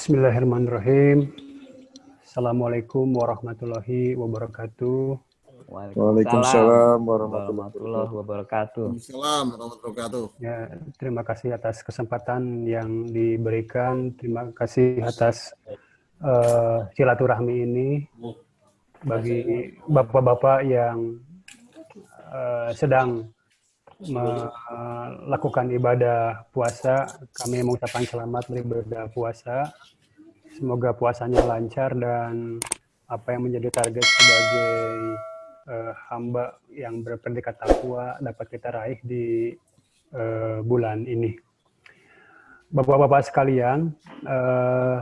Bismillahirrahmanirrahim. Assalamualaikum warahmatullahi wabarakatuh. Waalaikumsalam warahmatullahi wabarakatuh. Waalaikumsalam warahmatullahi wabarakatuh. Ya, terima kasih atas kesempatan yang diberikan. Terima kasih atas uh, silaturahmi ini bagi bapak-bapak yang uh, sedang melakukan ibadah puasa. Kami mengucapkan selamat beribadah puasa. Semoga puasanya lancar dan apa yang menjadi target sebagai uh, hamba yang berpendidikan takwa dapat kita raih di uh, bulan ini. Bapak-bapak sekalian, uh,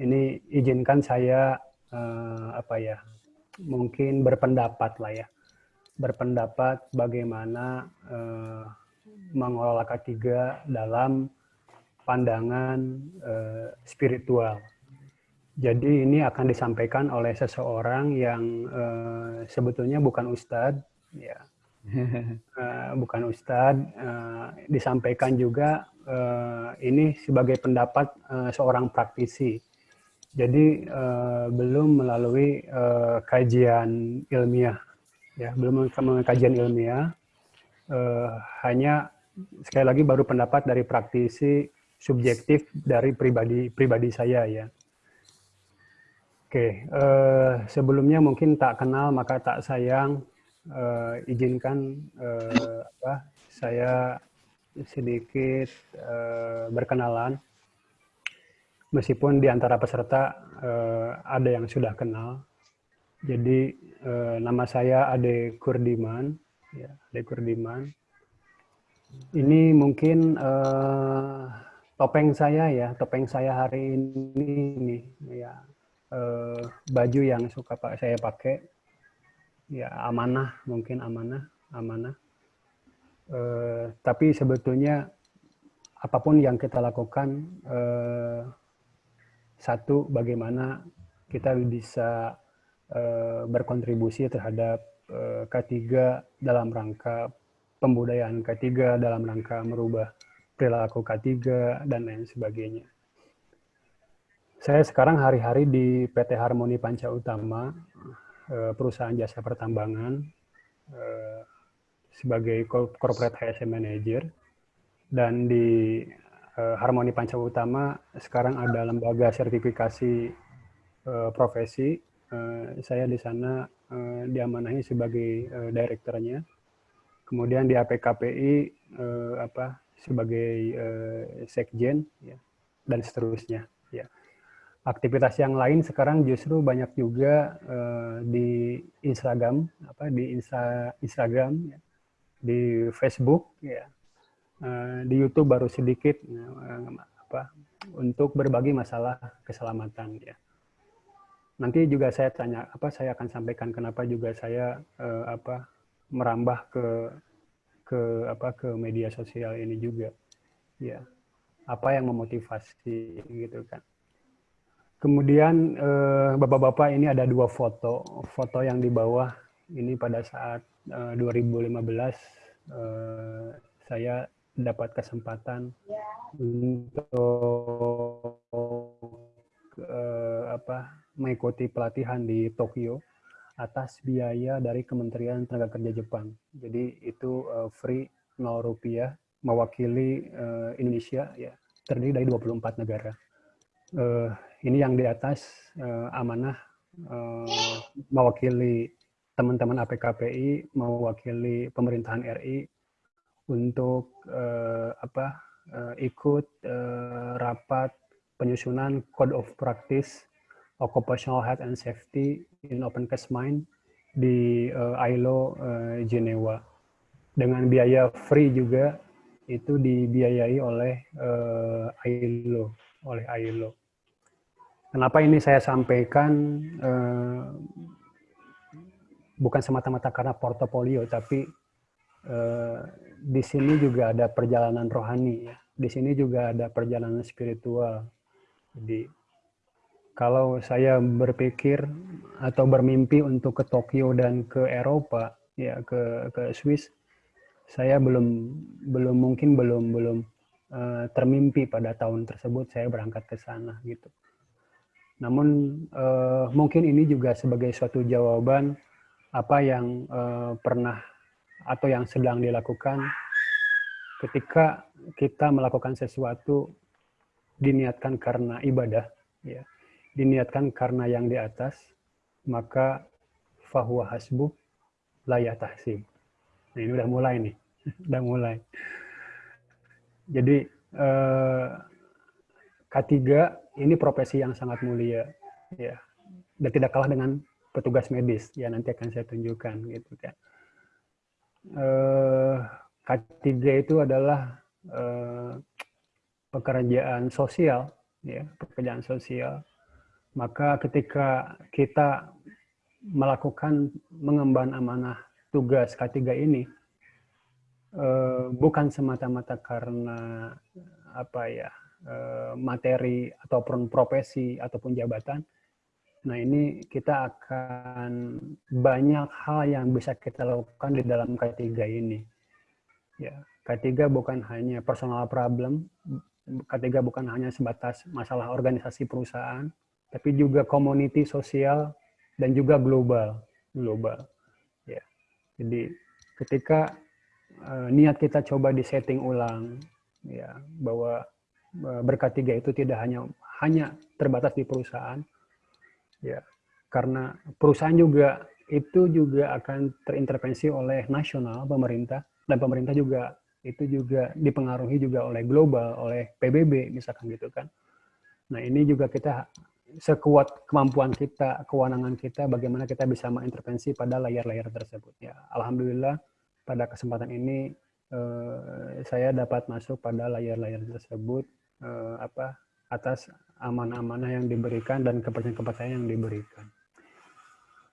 ini izinkan saya uh, apa ya, mungkin berpendapat lah ya, berpendapat bagaimana uh, mengelola ketiga dalam pandangan uh, spiritual jadi ini akan disampaikan oleh seseorang yang uh, sebetulnya bukan ustadz, ya, uh, bukan ustadz. Uh, disampaikan juga uh, ini sebagai pendapat uh, seorang praktisi. Jadi uh, belum melalui uh, kajian ilmiah, ya, belum melalui kajian ilmiah. Uh, hanya sekali lagi baru pendapat dari praktisi subjektif dari pribadi pribadi saya ya. Oke, uh, sebelumnya mungkin tak kenal maka tak sayang. Uh, izinkan uh, apa, saya sedikit uh, berkenalan. Meskipun di antara peserta uh, ada yang sudah kenal. Jadi uh, nama saya Ade Kurdiman, ya, Ade Kurdiman. Ini mungkin uh, topeng saya ya, topeng saya hari ini nih, ya uh, baju yang suka pak saya pakai ya amanah mungkin amanah amanah. Uh, tapi sebetulnya apa pun yang kita lakukan uh, satu bagaimana kita bisa uh, berkontribusi terhadap uh, K3 dalam rangka pembudayaan K3 dalam rangka merubah perilaku K3 dan lain sebagainya. Saya sekarang hari-hari di PT Harmoni Panca Utama, eh, perusahaan jasa pertambangan, eh, sebagai corporate HSM manager. Dan di eh, Harmoni Panca Utama sekarang ada lembaga sertifikasi profesi. Saya di sana diamanahi sebagai direkturnya. Kemudian di APKPI apa sebagai sekjen ya, dan seterusnya. Ya aktivitas yang lain sekarang justru banyak juga uh, di Instagram apa di Insta, Instagram ya, di Facebook ya uh, di YouTube baru sedikit uh, apa untuk berbagi masalah keselamatan ya nanti juga saya tanya apa saya akan sampaikan kenapa juga saya uh, apa merambah ke ke apa ke media sosial ini juga ya apa yang memotivasi gitu kan Kemudian eh, bapak-bapak ini ada dua foto. Foto yang di bawah ini pada saat eh, 2015 eh, saya dapat kesempatan untuk eh, apa mengikuti pelatihan di Tokyo atas biaya dari Kementerian Tenaga Kerja Jepang. Jadi itu uh, free 0 rupiah mewakili uh, Indonesia ya terdiri dari 24 negara. Uh, ini yang di atas uh, amanah uh, mewakili teman-teman APKPI, mewakili pemerintahan RI untuk uh, apa uh, ikut uh, rapat penyusunan Code of Practice Occupational Health and Safety in Open Cast Mine di uh, ILO uh, Geneva dengan biaya free juga itu dibiayai oleh uh, ILO oleh ILO Kenapa ini saya sampaikan eh, bukan semata-mata karena portofolio, tapi eh, di sini juga ada perjalanan rohani ya. Di sini juga ada perjalanan spiritual. Jadi kalau saya berpikir atau bermimpi untuk ke Tokyo dan ke Eropa, ya ke ke Swiss, saya belum belum mungkin belum belum uh, termimpi pada tahun tersebut saya berangkat ke sana gitu. Namun uh, mungkin ini juga sebagai suatu jawaban apa yang uh, pernah atau yang sedang dilakukan ketika kita melakukan sesuatu diniatkan karena ibadah, ya, diniatkan karena yang di atas, maka fahuwa hasbuk layat tahsib. Nah, ini udah mulai nih, udah mulai. Jadi eh, K3 ini profesi yang sangat mulia, ya, dan tidak kalah dengan petugas medis. Ya nanti akan saya tunjukkan, gitu kan. Eh, K3 itu adalah eh, pekerjaan sosial, ya, pekerjaan sosial. Maka ketika kita melakukan mengemban amanah tugas K3 ini, eh, bukan semata-mata karena apa ya eh, materi ataupun profesi ataupun jabatan. Nah ini kita akan banyak hal yang bisa kita lakukan di dalam K3 ini. Ya, K3 bukan hanya personal problem, K3 bukan hanya sebatas masalah organisasi perusahaan, tapi juga community sosial dan juga global, global. Ya. Jadi ketika uh, niat kita coba disetting ulang, ya bahwa uh, berkat tiga itu tidak hanya hanya terbatas di perusahaan, ya karena perusahaan juga itu juga akan terintervensi oleh nasional pemerintah dan pemerintah juga itu juga dipengaruhi juga oleh global, oleh PBB misalkan gitu kan. Nah ini juga kita sekuat kemampuan kita, kewenangan kita, bagaimana kita bisa mengintervensi pada layar-layar tersebut. Ya, alhamdulillah pada kesempatan ini eh, saya dapat masuk pada layar-layar tersebut eh, apa atas amanah-amanah yang diberikan dan kepercayaan-kepercayaan yang diberikan.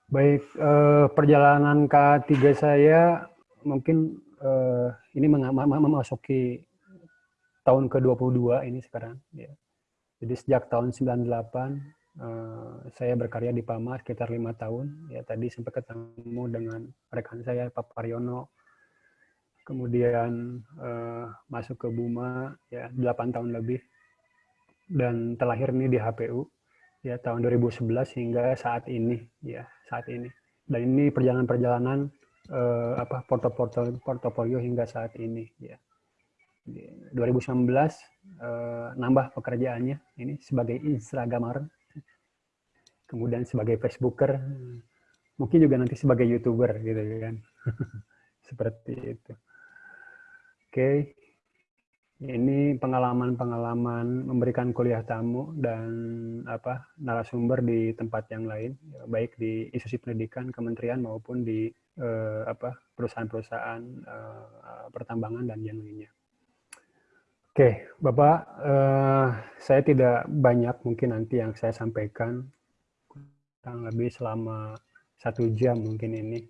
Baik, eh, perjalanan K3 saya mungkin uh, ini memasuki tahun ke-22 ini sekarang. Ya. Jadi sejak tahun 98 uh, eh, saya berkarya di PAMA sekitar lima tahun. Ya tadi sempat ketemu dengan rekan saya Pak Pariono. Kemudian uh, masuk ke Buma ya 8 tahun lebih dan terlahir ini di HPU ya tahun 2011 hingga saat ini ya saat ini. Dan ini perjalanan-perjalanan uh, apa portofolio portofolio hingga saat ini ya. 2019 uh, nambah pekerjaannya ini sebagai Instagramer, kemudian sebagai Facebooker, mungkin juga nanti sebagai YouTuber gitu kan. Seperti itu. Oke. Okay. Ini pengalaman-pengalaman memberikan kuliah tamu dan apa narasumber di tempat yang lain, baik di institusi pendidikan, kementerian maupun di eh, apa perusahaan-perusahaan eh, pertambangan dan yang lainnya. Oke, Bapak, eh, saya tidak banyak mungkin nanti yang saya sampaikan, kurang lebih selama satu jam mungkin ini.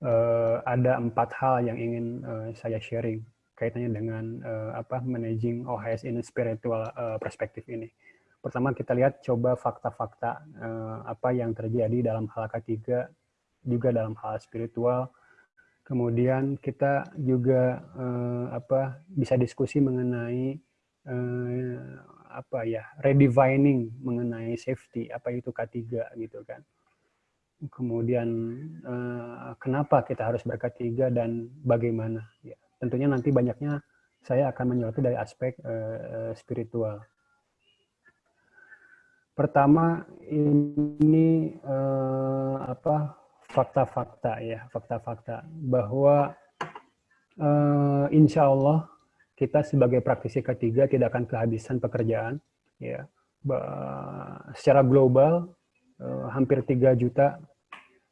Eh, ada empat hal yang ingin eh, saya sharing kaitannya dengan eh, apa managing OHS in spiritual eh, perspektif ini. Pertama kita lihat coba fakta-fakta eh, apa yang terjadi dalam hal ketiga juga dalam hal spiritual. Kemudian kita juga eh, apa bisa diskusi mengenai eh, apa ya redefining mengenai safety apa itu K3 gitu kan. Kemudian eh, kenapa kita harus berK3 dan bagaimana ya. Tentunya nanti banyaknya saya akan menyoroti dari aspek eh, spiritual. Pertama ini eh, apa fakta-fakta ya, fakta-fakta bahwa uh, insya Allah kita sebagai praktisi ketiga tidak akan kehabisan pekerjaan ya. secara global uh, hampir 3 juta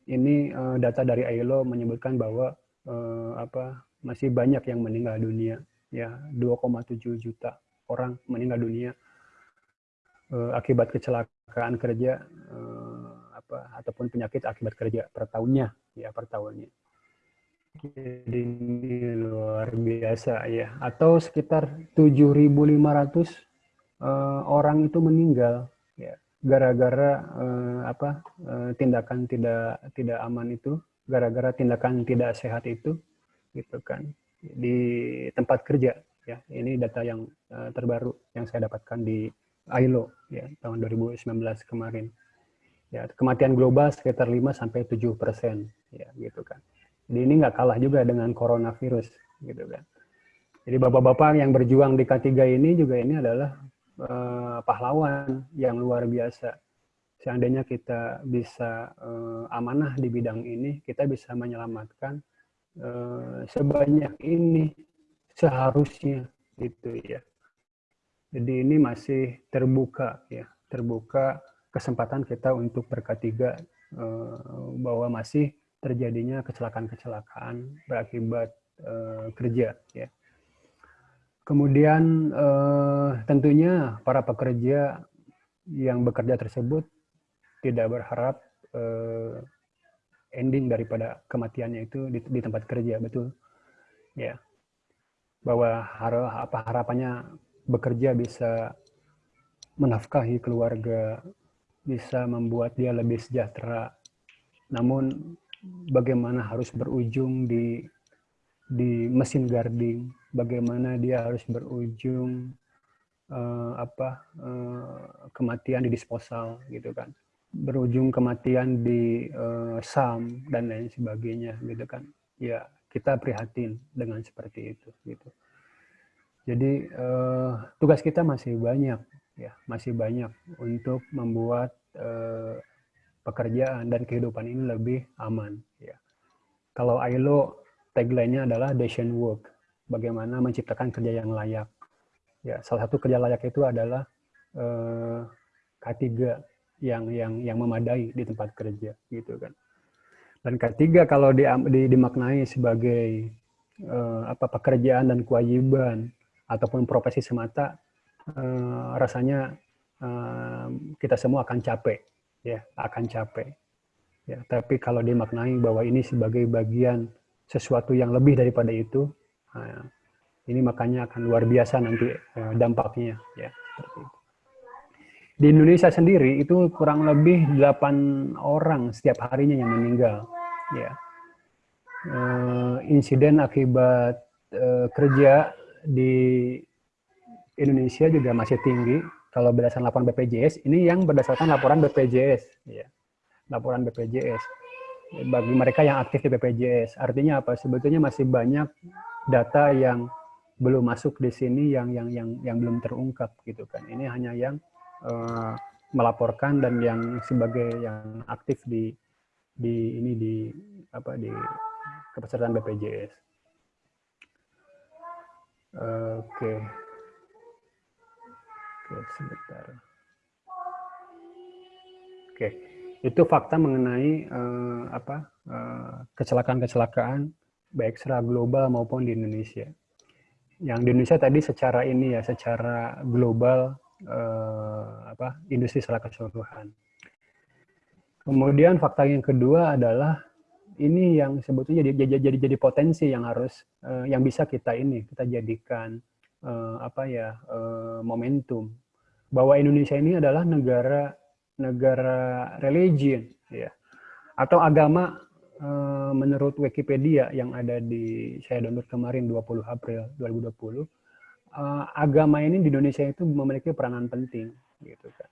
ini uh, data dari ILO menyebutkan bahwa uh, apa masih banyak yang meninggal dunia ya 2,7 juta orang meninggal dunia uh, akibat kecelakaan kerja uh, apa ataupun penyakit akibat kerja per tahunnya ya per tahunnya. Jadi luar biasa ya. Atau sekitar 7.500 uh, eh, orang itu meninggal ya gara-gara uh, apa uh, tindakan tidak tidak aman itu, gara-gara tindakan tidak sehat itu gitu kan di tempat kerja ya. Ini data yang uh, terbaru yang saya dapatkan di ILO ya tahun 2019 kemarin. Ya, kematian global sekitar 5 sampai 7 persen ya gitu kan. Jadi ini nggak kalah juga dengan coronavirus gitu kan. Jadi bapak-bapak yang berjuang di K3 ini juga ini adalah uh, pahlawan yang luar biasa seandainya kita bisa uh, amanah di bidang ini, kita bisa menyelamatkan uh, sebanyak ini seharusnya itu ya. Jadi ini masih terbuka ya, terbuka kesempatan kita untuk berketiga uh, bahwa masih terjadinya kecelakaan-kecelakaan berakibat uh, kerja ya. Kemudian uh, tentunya para pekerja yang bekerja tersebut tidak berharap ending daripada kematiannya itu di, di tempat kerja betul ya bahwa har apa harapannya bekerja bisa menafkahi keluarga bisa membuat dia lebih sejahtera. Namun bagaimana harus berujung di di mesin guarding bagaimana dia harus berujung uh, apa uh, kematian di disposal gitu kan? Berujung kematian di uh, SAM dan lain sebagainya gitu kan? Ya kita prihatin dengan seperti itu gitu. Jadi uh, tugas kita masih banyak ya masih banyak untuk membuat uh, pekerjaan dan kehidupan ini lebih aman ya kalau ILO tagline-nya adalah decent work bagaimana menciptakan kerja yang layak ya salah satu kerja layak itu adalah uh, K3 yang yang yang memadai di tempat kerja gitu kan. Dan ketiga kalau di, di, dimaknai sebagai uh, apa pekerjaan dan kewajiban ataupun profesi semata uh, rasanya kita semua akan capek ya, akan capek. Ya, tapi kalau dimaknai bahwa ini sebagai bagian sesuatu yang lebih daripada itu, ini makanya akan luar biasa nanti uh, dampaknya ya di Indonesia sendiri itu kurang lebih 8 orang setiap harinya yang meninggal. Ya. Uh, insiden akibat uh, kerja di Indonesia juga masih tinggi. Kalau berdasarkan laporan BPJS, ini yang berdasarkan laporan BPJS. Ya. Laporan BPJS. Bagi mereka yang aktif di BPJS. Artinya apa? Sebetulnya masih banyak data yang belum masuk di sini yang yang yang yang belum terungkap gitu kan. Ini hanya yang uh, melaporkan dan yang sebagai yang aktif di di ini di apa di kepesertaan BPJS. Oke. Oke, sebentar. Oke. Itu fakta mengenai uh, apa kecelakaan-kecelakaan baik secara global maupun di Indonesia. Yang di Indonesia tadi secara ini ya, secara global uh, apa industri secara keseluruhan. Kemudian fakta yang kedua adalah ini yang sebetulnya jadi jadi jadi, potensi yang harus uh, yang bisa kita ini kita jadikan uh, apa ya uh, momentum bahwa Indonesia ini adalah negara negara religion ya atau agama uh, menurut Wikipedia yang ada di saya download kemarin 20 April 2020 uh, agama ini di Indonesia itu memiliki peranan penting gitu kan.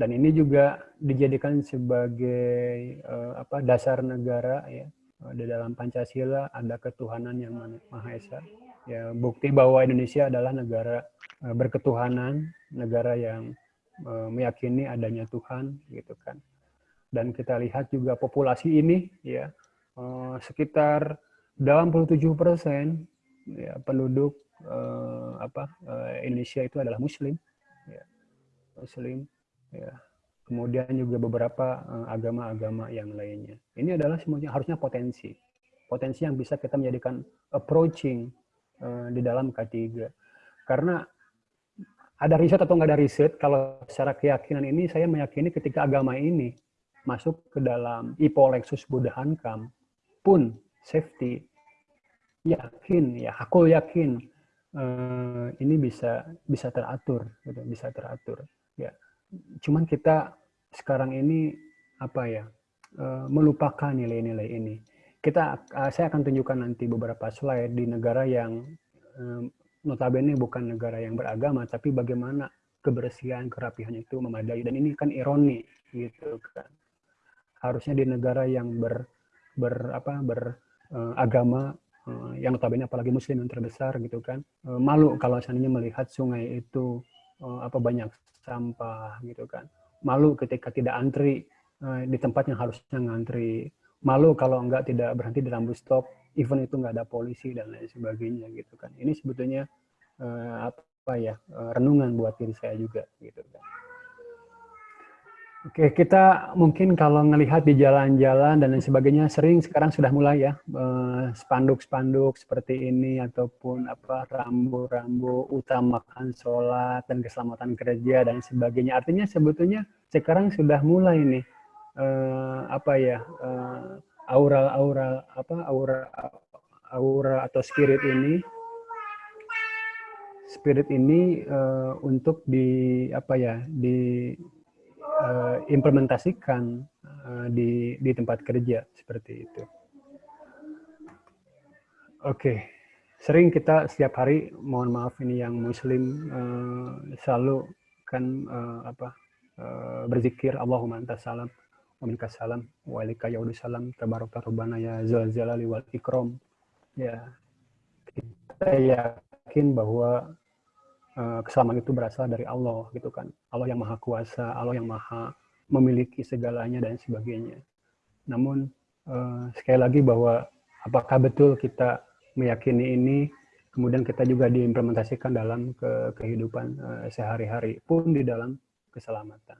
Dan ini juga dijadikan sebagai uh, apa dasar negara ya di dalam Pancasila ada ketuhanan yang maha esa. Ya, bukti bahwa Indonesia adalah negara uh, berketuhanan, negara yang uh, meyakini adanya Tuhan gitu kan. Dan kita lihat juga populasi ini ya uh, sekitar 87 persen ya, penduduk uh, apa uh, Indonesia itu adalah Muslim, ya. Muslim, ya. Kemudian juga beberapa eh, agama-agama uh, yang lainnya. Ini adalah semuanya harusnya potensi, potensi yang bisa kita menjadikan approaching di dalam K3. Karena ada riset atau nggak ada riset, kalau secara keyakinan ini saya meyakini ketika agama ini masuk ke dalam IPO Lexus Buddha Hankam pun safety yakin ya aku yakin uh, ini bisa bisa teratur gitu bisa teratur ya cuman kita sekarang ini apa ya uh, melupakan nilai-nilai ini kita uh, saya akan tunjukkan nanti beberapa slide di negara yang notabene bukan negara yang beragama, tapi bagaimana kebersihan, kerapihan itu memadai. Dan ini kan ironi, gitu kan. Harusnya di negara yang ber, ber apa beragama uh, uh, yang notabene apalagi muslim yang terbesar gitu kan uh, malu kalau seandainya melihat sungai itu apa banyak sampah gitu kan malu ketika tidak antri di tempat yang harusnya ngantri malu kalau enggak tidak berhenti di lampu stop even itu enggak ada polisi dan lain sebagainya gitu kan ini sebetulnya uh, apa ya uh, renungan buat diri saya juga gitu kan Oke, kita mungkin kalau ngelihat di jalan-jalan dan lain sebagainya sering sekarang sudah mulai ya spanduk-spanduk seperti ini ataupun apa rambu-rambu utamakan sholat dan keselamatan kerja dan sebagainya. Artinya sebetulnya sekarang sudah mulai nih uh, apa ya uh, apa aura aura atau spirit ini spirit ini uh, untuk di apa ya di uh, implementasikan uh, di di tempat kerja seperti itu. Oke, okay. sering kita setiap hari, mohon maaf ini yang Muslim uh, selalu kan uh, apa uh, berzikir Allahumma antas salam wa salam wa alika yaudu salam tabarok tarubana ya wal ikram. Ya, kita yakin bahwa Eh, keselamatan itu berasal dari Allah gitu kan. Allah yang maha kuasa Allah yang maha memiliki segalanya dan sebagainya. Namun uh, sekali lagi bahwa apakah betul kita meyakini ini kemudian kita juga diimplementasikan dalam ke kehidupan uh, sehari-hari pun di dalam keselamatan.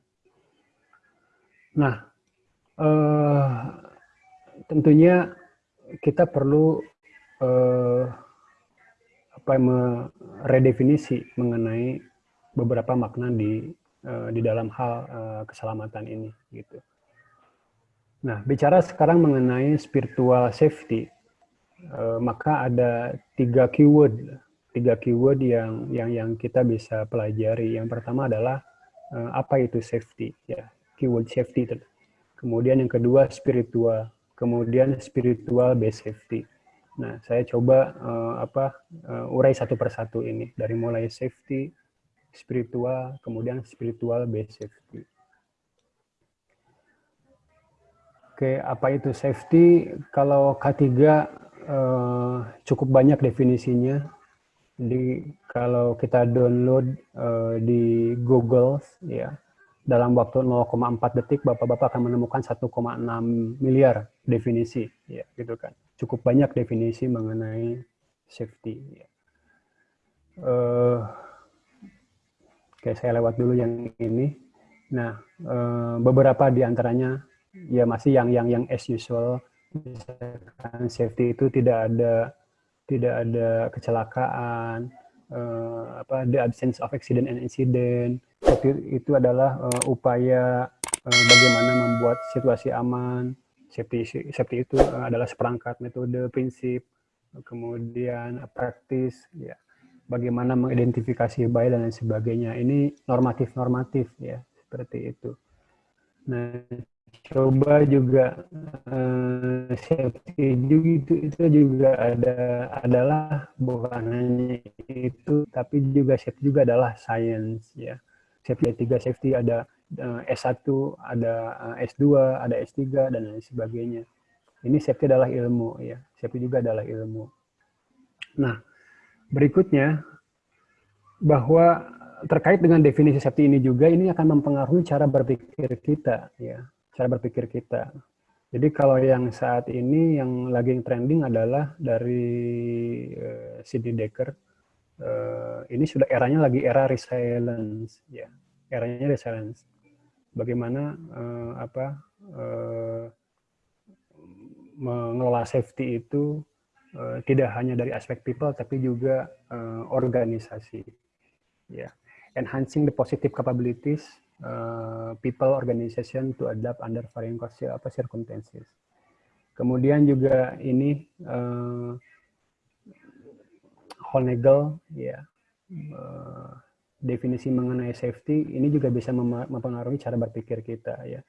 Nah uh, tentunya kita perlu uh, apa meredefinisi mengenai beberapa makna di uh, di dalam hal uh, keselamatan ini gitu. Nah, bicara sekarang mengenai spiritual safety, uh, maka ada tiga keyword, tiga keyword yang yang yang kita bisa pelajari. Yang pertama adalah uh, apa itu safety, ya keyword safety. Kemudian yang kedua spiritual, kemudian spiritual based safety. Nah, saya coba uh, apa uh, urai satu persatu ini dari mulai safety, spiritual, kemudian spiritual based safety. Oke, apa itu safety? Kalau K3 uh, eh, cukup banyak definisinya. Di kalau kita download uh, di Google ya dalam waktu 0,4 detik Bapak-bapak akan menemukan 1,6 miliar definisi ya gitu kan cukup banyak definisi mengenai safety. Uh, Oke, saya lewat dulu yang ini. Nah, uh, beberapa di antaranya ya masih yang yang yang as usual. Misalkan safety itu tidak ada tidak ada kecelakaan, uh, apa the absence of accident and incident. Itu adalah uh, upaya uh, bagaimana membuat situasi aman, safety safety itu eh, adalah seperangkat metode prinsip kemudian praktis ya. Bagaimana mengidentifikasi baik dan lain sebagainya. Ini normatif normatif ya seperti itu. Nah coba juga uh, safety juga itu itu juga ada adalah bukan hanya itu tapi juga safety juga adalah science ya safety tiga safety ada Eh, S1, ada eh, S2, ada S3 dan lain sebagainya. Ini safety adalah ilmu ya. Safety juga adalah ilmu. Nah, berikutnya bahwa terkait dengan definisi safety ini juga ini akan mempengaruhi cara berpikir kita ya, cara berpikir kita. Jadi kalau yang saat ini yang lagi trending adalah dari uh, Sidney Dekker, uh, ini sudah eranya lagi era resilience ya, eranya resilience bagaimana uh, apa uh, mengelola safety itu uh, tidak hanya dari aspek people tapi juga uh, organisasi ya yeah. enhancing the positive capabilities uh, people organization to adapt under varying apa circumstances kemudian juga ini uh, Honegel ya yeah, uh, definisi mengenai safety ini juga bisa mempengaruhi cara berpikir kita ya.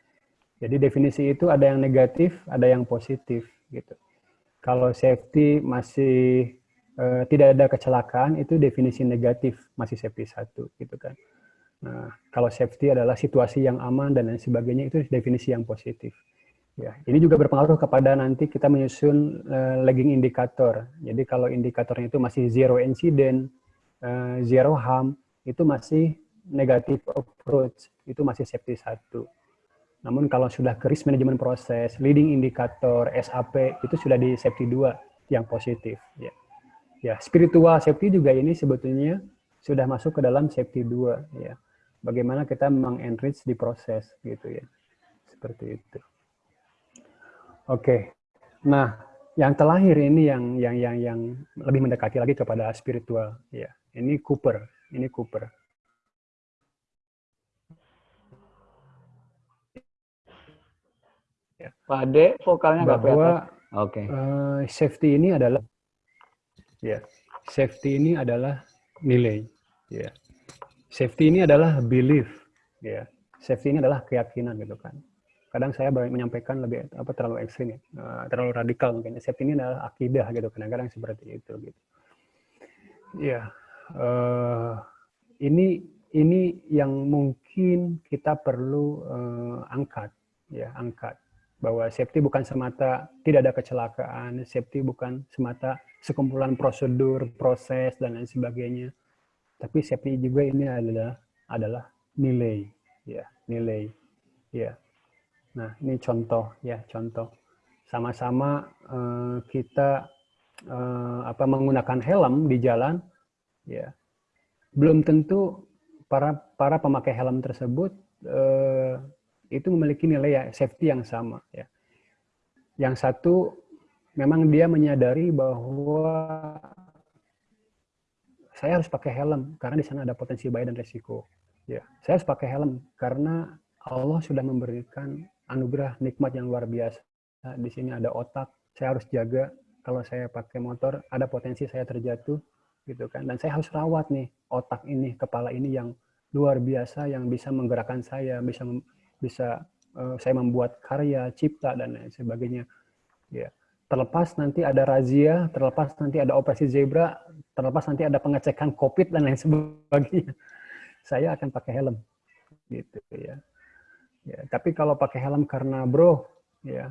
Jadi definisi itu ada yang negatif, ada yang positif gitu. Kalau safety masih uh, tidak ada kecelakaan itu definisi negatif masih safety satu gitu kan. Nah, kalau safety adalah situasi yang aman dan lain sebagainya itu definisi yang positif. Ya, ini juga berpengaruh kepada nanti kita menyusun uh, lagging indikator. Jadi kalau indikatornya itu masih zero incident, uh, zero harm, itu masih negatif approach, itu masih safety satu. Namun kalau sudah ke risk management proses, leading indicator, SAP, itu sudah di safety 2 yang positif. Ya. ya, spiritual safety juga ini sebetulnya sudah masuk ke dalam safety 2. Ya. Bagaimana kita mengenrich di proses gitu ya. Seperti itu. Oke. Nah, yang terakhir ini yang yang yang yang lebih mendekati lagi kepada spiritual ya. Ini Cooper, ini Cooper. Ya. Pak Ade, vokalnya nggak bahwa Oke. Okay. Uh, eh, safety ini adalah ya, safety ini adalah nilai, ya. Safety ini adalah belief, ya. Safety ini adalah keyakinan gitu kan. Kadang saya menyampaikan lebih apa terlalu ekstrim ya, uh, terlalu radikal mungkin. Safety ini adalah akidah gitu kadang-kadang seperti itu gitu. Ya, uh, ini ini yang mungkin kita perlu uh, angkat ya angkat bahwa safety bukan semata tidak ada kecelakaan, safety bukan semata sekumpulan prosedur, proses dan lain sebagainya. Tapi safety juga ini adalah adalah nilai, ya, nilai. Ya. Nah, ini contoh ya, contoh. Sama-sama uh, kita uh, apa menggunakan helm di jalan ya. Belum tentu para para pemakai helm tersebut uh, itu memiliki nilai ya safety yang sama ya. Yang satu memang dia menyadari bahwa saya harus pakai helm karena di sana ada potensi bahaya dan resiko. Ya, saya harus pakai helm karena Allah sudah memberikan anugerah nikmat yang luar biasa. Di sini ada otak, saya harus jaga kalau saya pakai motor ada potensi saya terjatuh gitu kan. Dan saya harus rawat nih otak ini, kepala ini yang luar biasa yang bisa menggerakkan saya, bisa bisa uh, saya membuat karya, cipta dan lain sebagainya. Ya. Terlepas nanti ada razia, terlepas nanti ada operasi zebra, terlepas nanti ada pengecekan COVID dan lain sebagainya. Saya akan pakai helm. Gitu ya. Ya, tapi kalau pakai helm karena bro, ya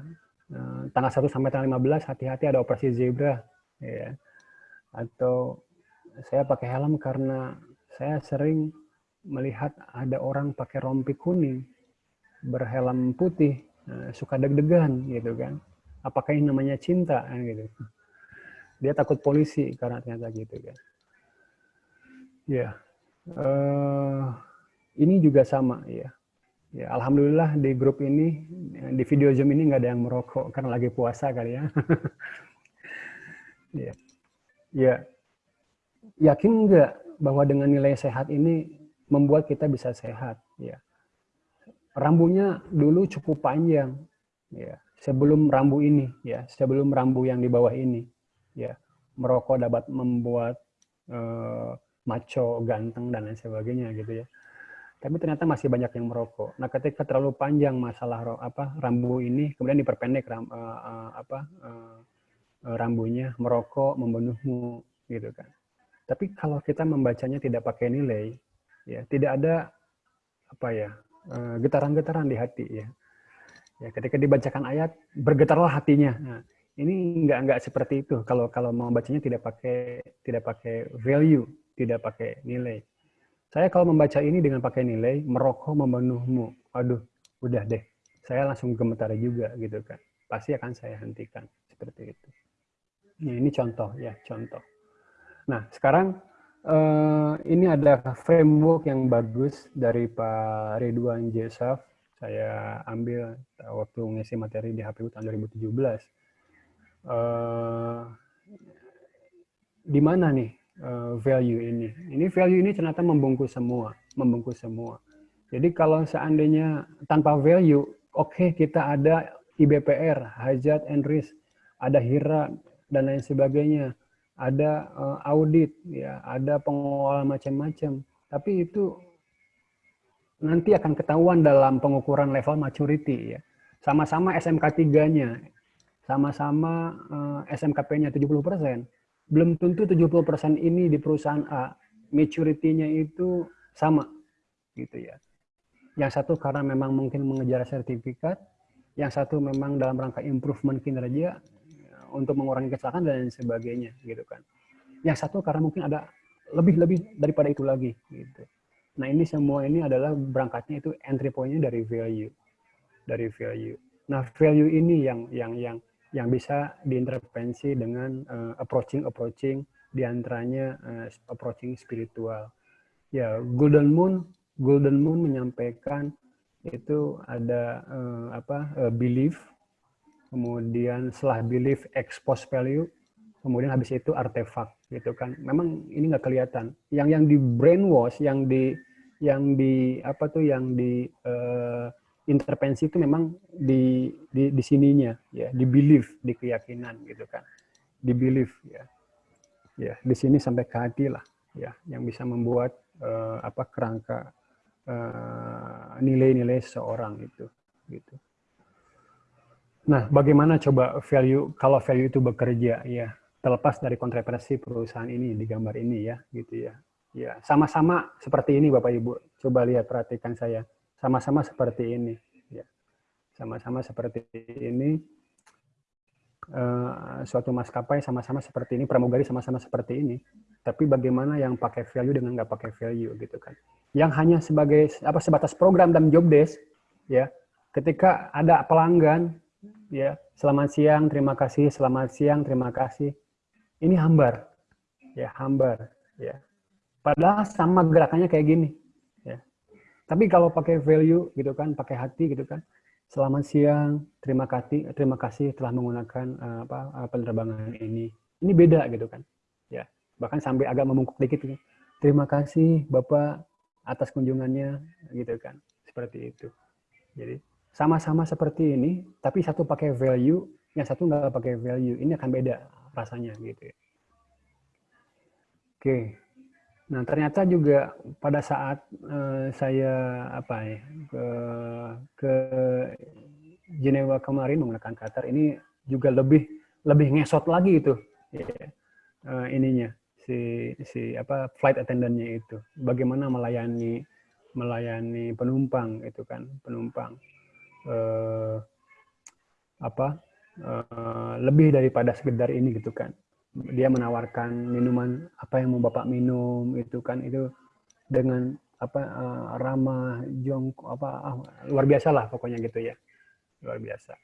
eh, tanggal 1 sampai tanggal 15 hati-hati ada operasi zebra ya. Atau saya pakai helm karena saya sering melihat ada orang pakai rompi kuning berhelm putih uh, suka deg-degan gitu kan apakah ini namanya cinta kan gitu. Dia takut polisi karena ternyata gitu kan. Ya uh, ini juga sama ya. Ya alhamdulillah di grup ini di video zoom ini nggak ada yang merokok karena lagi puasa kali ya. Ya. Ya yakin nggak bahwa dengan nilai sehat ini membuat kita bisa sehat ya? Rambunya dulu cukup panjang ya sebelum rambu ini ya sebelum rambu yang di bawah ini ya merokok dapat membuat uh, maco ganteng dan lain sebagainya gitu ya. Tapi ternyata masih banyak yang merokok. Nah ketika terlalu panjang masalah apa rambu ini kemudian diperpendek ram, uh, uh, apa uh, rambunya merokok membunuhmu gitu kan. Tapi kalau kita membacanya tidak pakai nilai ya tidak ada apa ya Eh, getaran-getaran di hati ya. Ya, ketika dibacakan ayat bergetarlah hatinya. Nah, ini enggak enggak seperti itu kalau kalau membacanya tidak pakai tidak pakai value, tidak pakai nilai. Saya kalau membaca ini dengan pakai nilai merokok membunuhmu. Aduh, udah deh. Saya langsung gemetar juga gitu kan. Pasti akan saya hentikan seperti itu. Nah, ini contoh ya, contoh. Nah, sekarang Uh, ini ada framework yang bagus dari Pak Ridwan Jesaf. Saya ambil waktu ngisi materi di HPU tahun 2017. Uh, di mana nih uh, value ini? Ini value ini ternyata membungkus semua, membungkus semua. Jadi kalau seandainya tanpa value, oke okay, kita ada IBPR, hajat and risk, ada HIRA dan lain sebagainya ada uh, audit, ya, ada pengelola macam-macam. Tapi itu nanti akan ketahuan dalam pengukuran level maturity ya. Sama-sama SMK 3-nya, sama-sama uh, SMKP-nya 70%. belum tentu 70% ini di perusahaan A maturity-nya itu sama gitu ya. Yang satu karena memang mungkin mengejar sertifikat, yang satu memang dalam rangka improvement kinerja untuk mengurangi kecelakaan dan sebagainya gitu kan. Yang satu karena mungkin ada lebih-lebih daripada itu lagi gitu. Nah, ini semua ini adalah berangkatnya itu entry point-nya dari value. Dari value. Nah, value ini yang yang yang yang bisa diintervensi dengan uh, approaching approaching di antaranya uh, approaching spiritual. Ya, Golden Moon Golden Moon menyampaikan itu ada uh, apa uh, belief, kemudian setelah belief expose value, kemudian habis itu artefak gitu kan. Memang ini nggak kelihatan. Yang yang di brainwash, yang di yang di apa tuh yang di uh, intervensi itu memang di di, di sininya ya. Di belief di keyakinan gitu kan. Di belief ya. Ya di sini sampai ke hati lah ya. Yang bisa membuat uh, apa kerangka uh, nilai-nilai seorang itu gitu. Nah bagaimana coba value kalau value itu bekerja ya terlepas dari kontroversi perusahaan ini di gambar ini ya gitu ya. Ya sama-sama seperti ini bapak ibu. Coba lihat perhatikan saya. Sama-sama seperti ini ya. Sama-sama seperti ini. Uh, suatu maskapai sama-sama seperti ini pramugari sama-sama seperti ini. Tapi bagaimana yang pakai value dengan nggak pakai value gitu kan. Yang hanya sebagai apa sebatas program dan job desk ya. Ketika ada pelanggan ya. Selamat siang terima kasih selamat siang terima kasih ini hambar ya hambar ya padahal sama gerakannya kayak gini tapi kalau pakai value gitu kan, pakai hati gitu kan, selamat siang, terima kasih, terima kasih telah menggunakan uh, apa uh, penerbangan ini. Ini beda gitu kan, ya. Bahkan sampai agak memungkuk dikit gitu. Terima kasih Bapak atas kunjungannya gitu kan, seperti itu. Jadi sama-sama seperti ini, tapi satu pakai value, yang satu nggak pakai value. Ini akan beda rasanya gitu. Ya. Oke, Nah, ternyata juga pada saat uh, saya apa ya ke ke Jenewa kemarin menggunakan Qatar ini juga lebih lebih ngesot lagi itu ya, uh, ininya si si apa flight attendantnya itu bagaimana melayani melayani penumpang itu kan penumpang uh, apa uh, lebih daripada sekedar ini gitu kan. Dia menawarkan minuman apa yang mau bapak minum itu kan. Itu dengan apa uh, ramah jong apa uh, luar biasa lah pokoknya gitu ya. Luar biasa.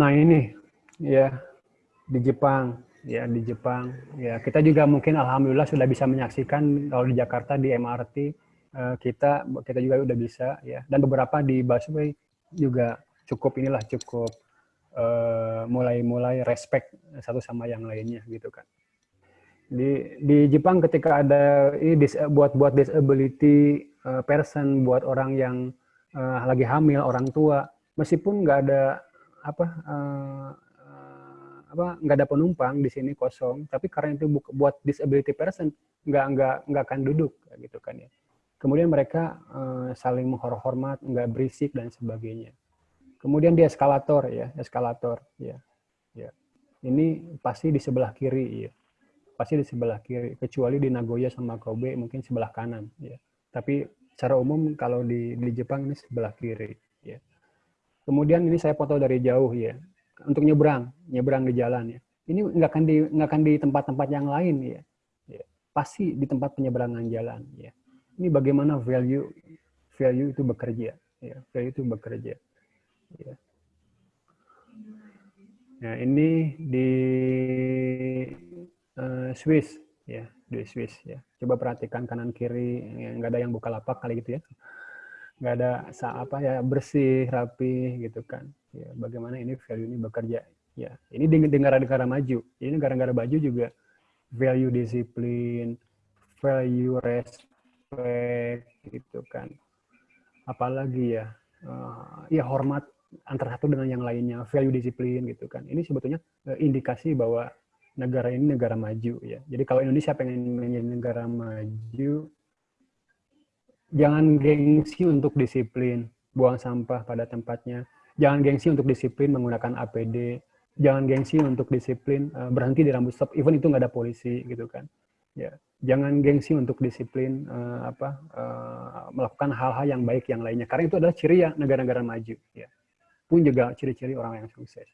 Nah ini ya di Jepang ya di Jepang ya. Kita juga mungkin alhamdulillah sudah bisa menyaksikan kalau di Jakarta di MRT uh, eh, kita kita juga udah bisa ya. Dan beberapa di busway juga cukup inilah cukup Eh, mulai-mulai uh, respect satu sama yang lainnya gitu kan. Di di Jepang ketika ada ini buat buat disability uh, person buat orang yang uh, lagi hamil orang tua meskipun nggak ada apa uh, apa nggak ada penumpang di sini kosong tapi karena itu buat disability person nggak nggak nggak akan duduk gitu kan ya kemudian mereka uh, saling menghormat nggak berisik dan sebagainya Kemudian di eskalator ya, eskalator ya. Ya. Ini pasti di sebelah kiri ya. Pasti di sebelah kiri kecuali di Nagoya sama Kobe mungkin sebelah kanan ya. Tapi secara umum kalau di di Jepang ini sebelah kiri ya. Kemudian ini saya foto dari jauh ya. Untuk nyebrang, nyebrang di jalan ya. Ini nggak akan di nggak akan di tempat-tempat yang lain ya. ya. Pasti di tempat penyeberangan jalan ya. Ini bagaimana value value itu bekerja ya. Value itu bekerja. Ya. Nah, ini di uh, Swiss ya, di Swiss ya. Coba perhatikan kanan kiri, ya, nggak ada yang buka lapak kali gitu ya. Nggak ada apa ya bersih, rapi gitu kan. Ya, bagaimana ini value ini bekerja ya. Ini di negara-negara maju. Ini negara-negara maju juga value disiplin, value respect gitu kan. Apalagi ya, uh, ya hormat antara satu dengan yang lainnya, value disiplin gitu kan. Ini sebetulnya eh, indikasi bahwa negara ini negara maju ya. Jadi kalau Indonesia pengen menjadi negara maju, jangan gengsi untuk disiplin, buang sampah pada tempatnya. Jangan gengsi untuk disiplin menggunakan APD, jangan gengsi untuk disiplin uh, berhenti di rambut stop even itu nggak ada polisi gitu kan ya jangan gengsi untuk disiplin uh, apa uh, melakukan hal-hal yang baik yang lainnya karena itu adalah ciri ya negara-negara maju ya pun juga ciri-ciri orang yang sukses.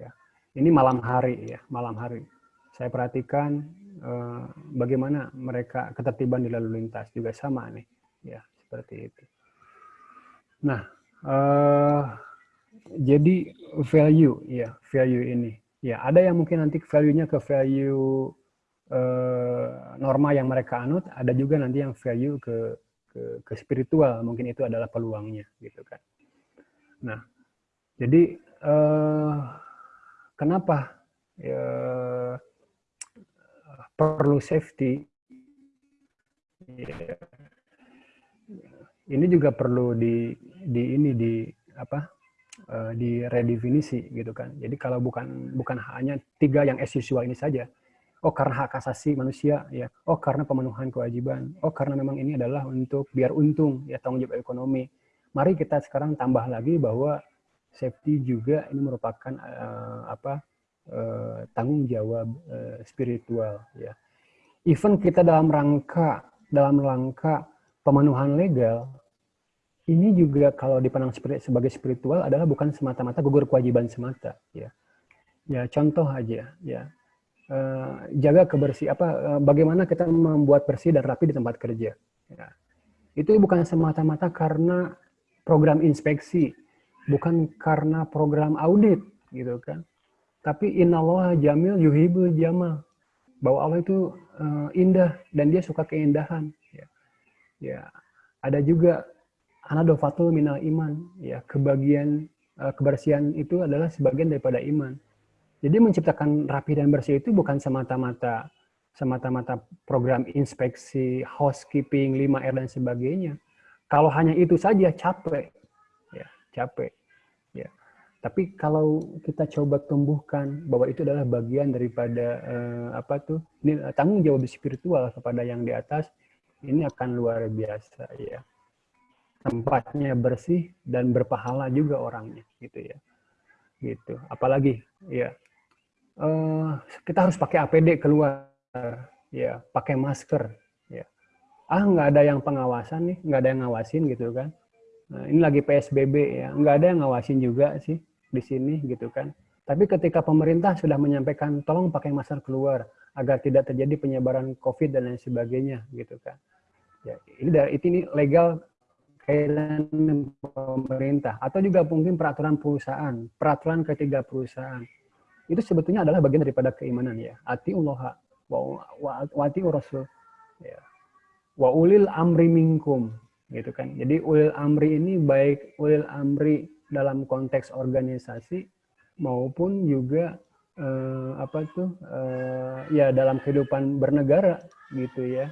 Ya. Ini malam hari ya malam hari. Saya perhatikan uh, bagaimana mereka ketertiban di lalu lintas juga sama nih ya seperti itu. Nah uh, jadi value ya value ini. Ya ada yang mungkin nanti value-nya ke value uh, norma yang mereka anut ada juga nanti yang value ke ke, ke spiritual. Mungkin itu adalah peluangnya gitu kan nah jadi uh, kenapa ya, perlu safety ya, ini juga perlu di di ini di apa uh, di redefinisi gitu kan. Jadi kalau bukan bukan hanya tiga yang as usual ini saja. Oh karena hak asasi manusia ya. Oh karena pemenuhan kewajiban. Oh karena memang ini adalah untuk biar untung ya tanggung jawab ekonomi. Mari kita sekarang tambah lagi bahwa safety juga ini merupakan uh, apa uh, tanggung jawab uh, spiritual ya. Even kita dalam rangka dalam rangka pemenuhan legal ini juga kalau dipandang sebagai spiritual adalah bukan semata-mata gugur kewajiban semata ya ya contoh aja ya uh, jaga kebersih apa uh, bagaimana kita membuat bersih dan rapi di tempat kerja ya. itu bukan semata-mata karena program inspeksi bukan karena program audit gitu kan. Tapi innallaha jamil yuhibul jamal bahwa Allah itu uh, indah dan dia suka keindahan ya. Ya ada juga anadofatul minal iman ya. Kebagian uh, kebersihan itu adalah sebagian daripada iman. Jadi menciptakan rapi dan bersih itu bukan semata-mata semata-mata program inspeksi housekeeping 5R dan sebagainya kalau hanya itu saja capek. Ya capek. Ya. Tapi kalau kita coba tumbuhkan bahwa itu adalah bagian daripada uh, apa tuh ini tanggung jawab spiritual kepada yang di atas ini akan luar biasa ya. Tempatnya bersih dan berpahala juga orangnya gitu ya. Gitu. Apalagi ya uh, kita harus pakai APD keluar ya pakai masker ah nggak ada yang pengawasan nih nggak ada yang ngawasin gitu kan nah, ini lagi PSBB ya nggak ada yang ngawasin juga sih di sini gitu kan tapi ketika pemerintah sudah menyampaikan tolong pakai masker keluar agar tidak terjadi penyebaran COVID dan lain sebagainya gitu kan ya ini dari ini legal guideline pemerintah atau juga mungkin peraturan perusahaan, peraturan ketiga perusahaan. Itu sebetulnya adalah bagian daripada keimanan ya. Ati Allah wa, wa ati rasul ya. Wa ulil amri minkum gitu kan. Jadi ulil amri ini baik ulil amri dalam konteks organisasi maupun juga eh, apa tuh eh, ya dalam kehidupan bernegara gitu ya.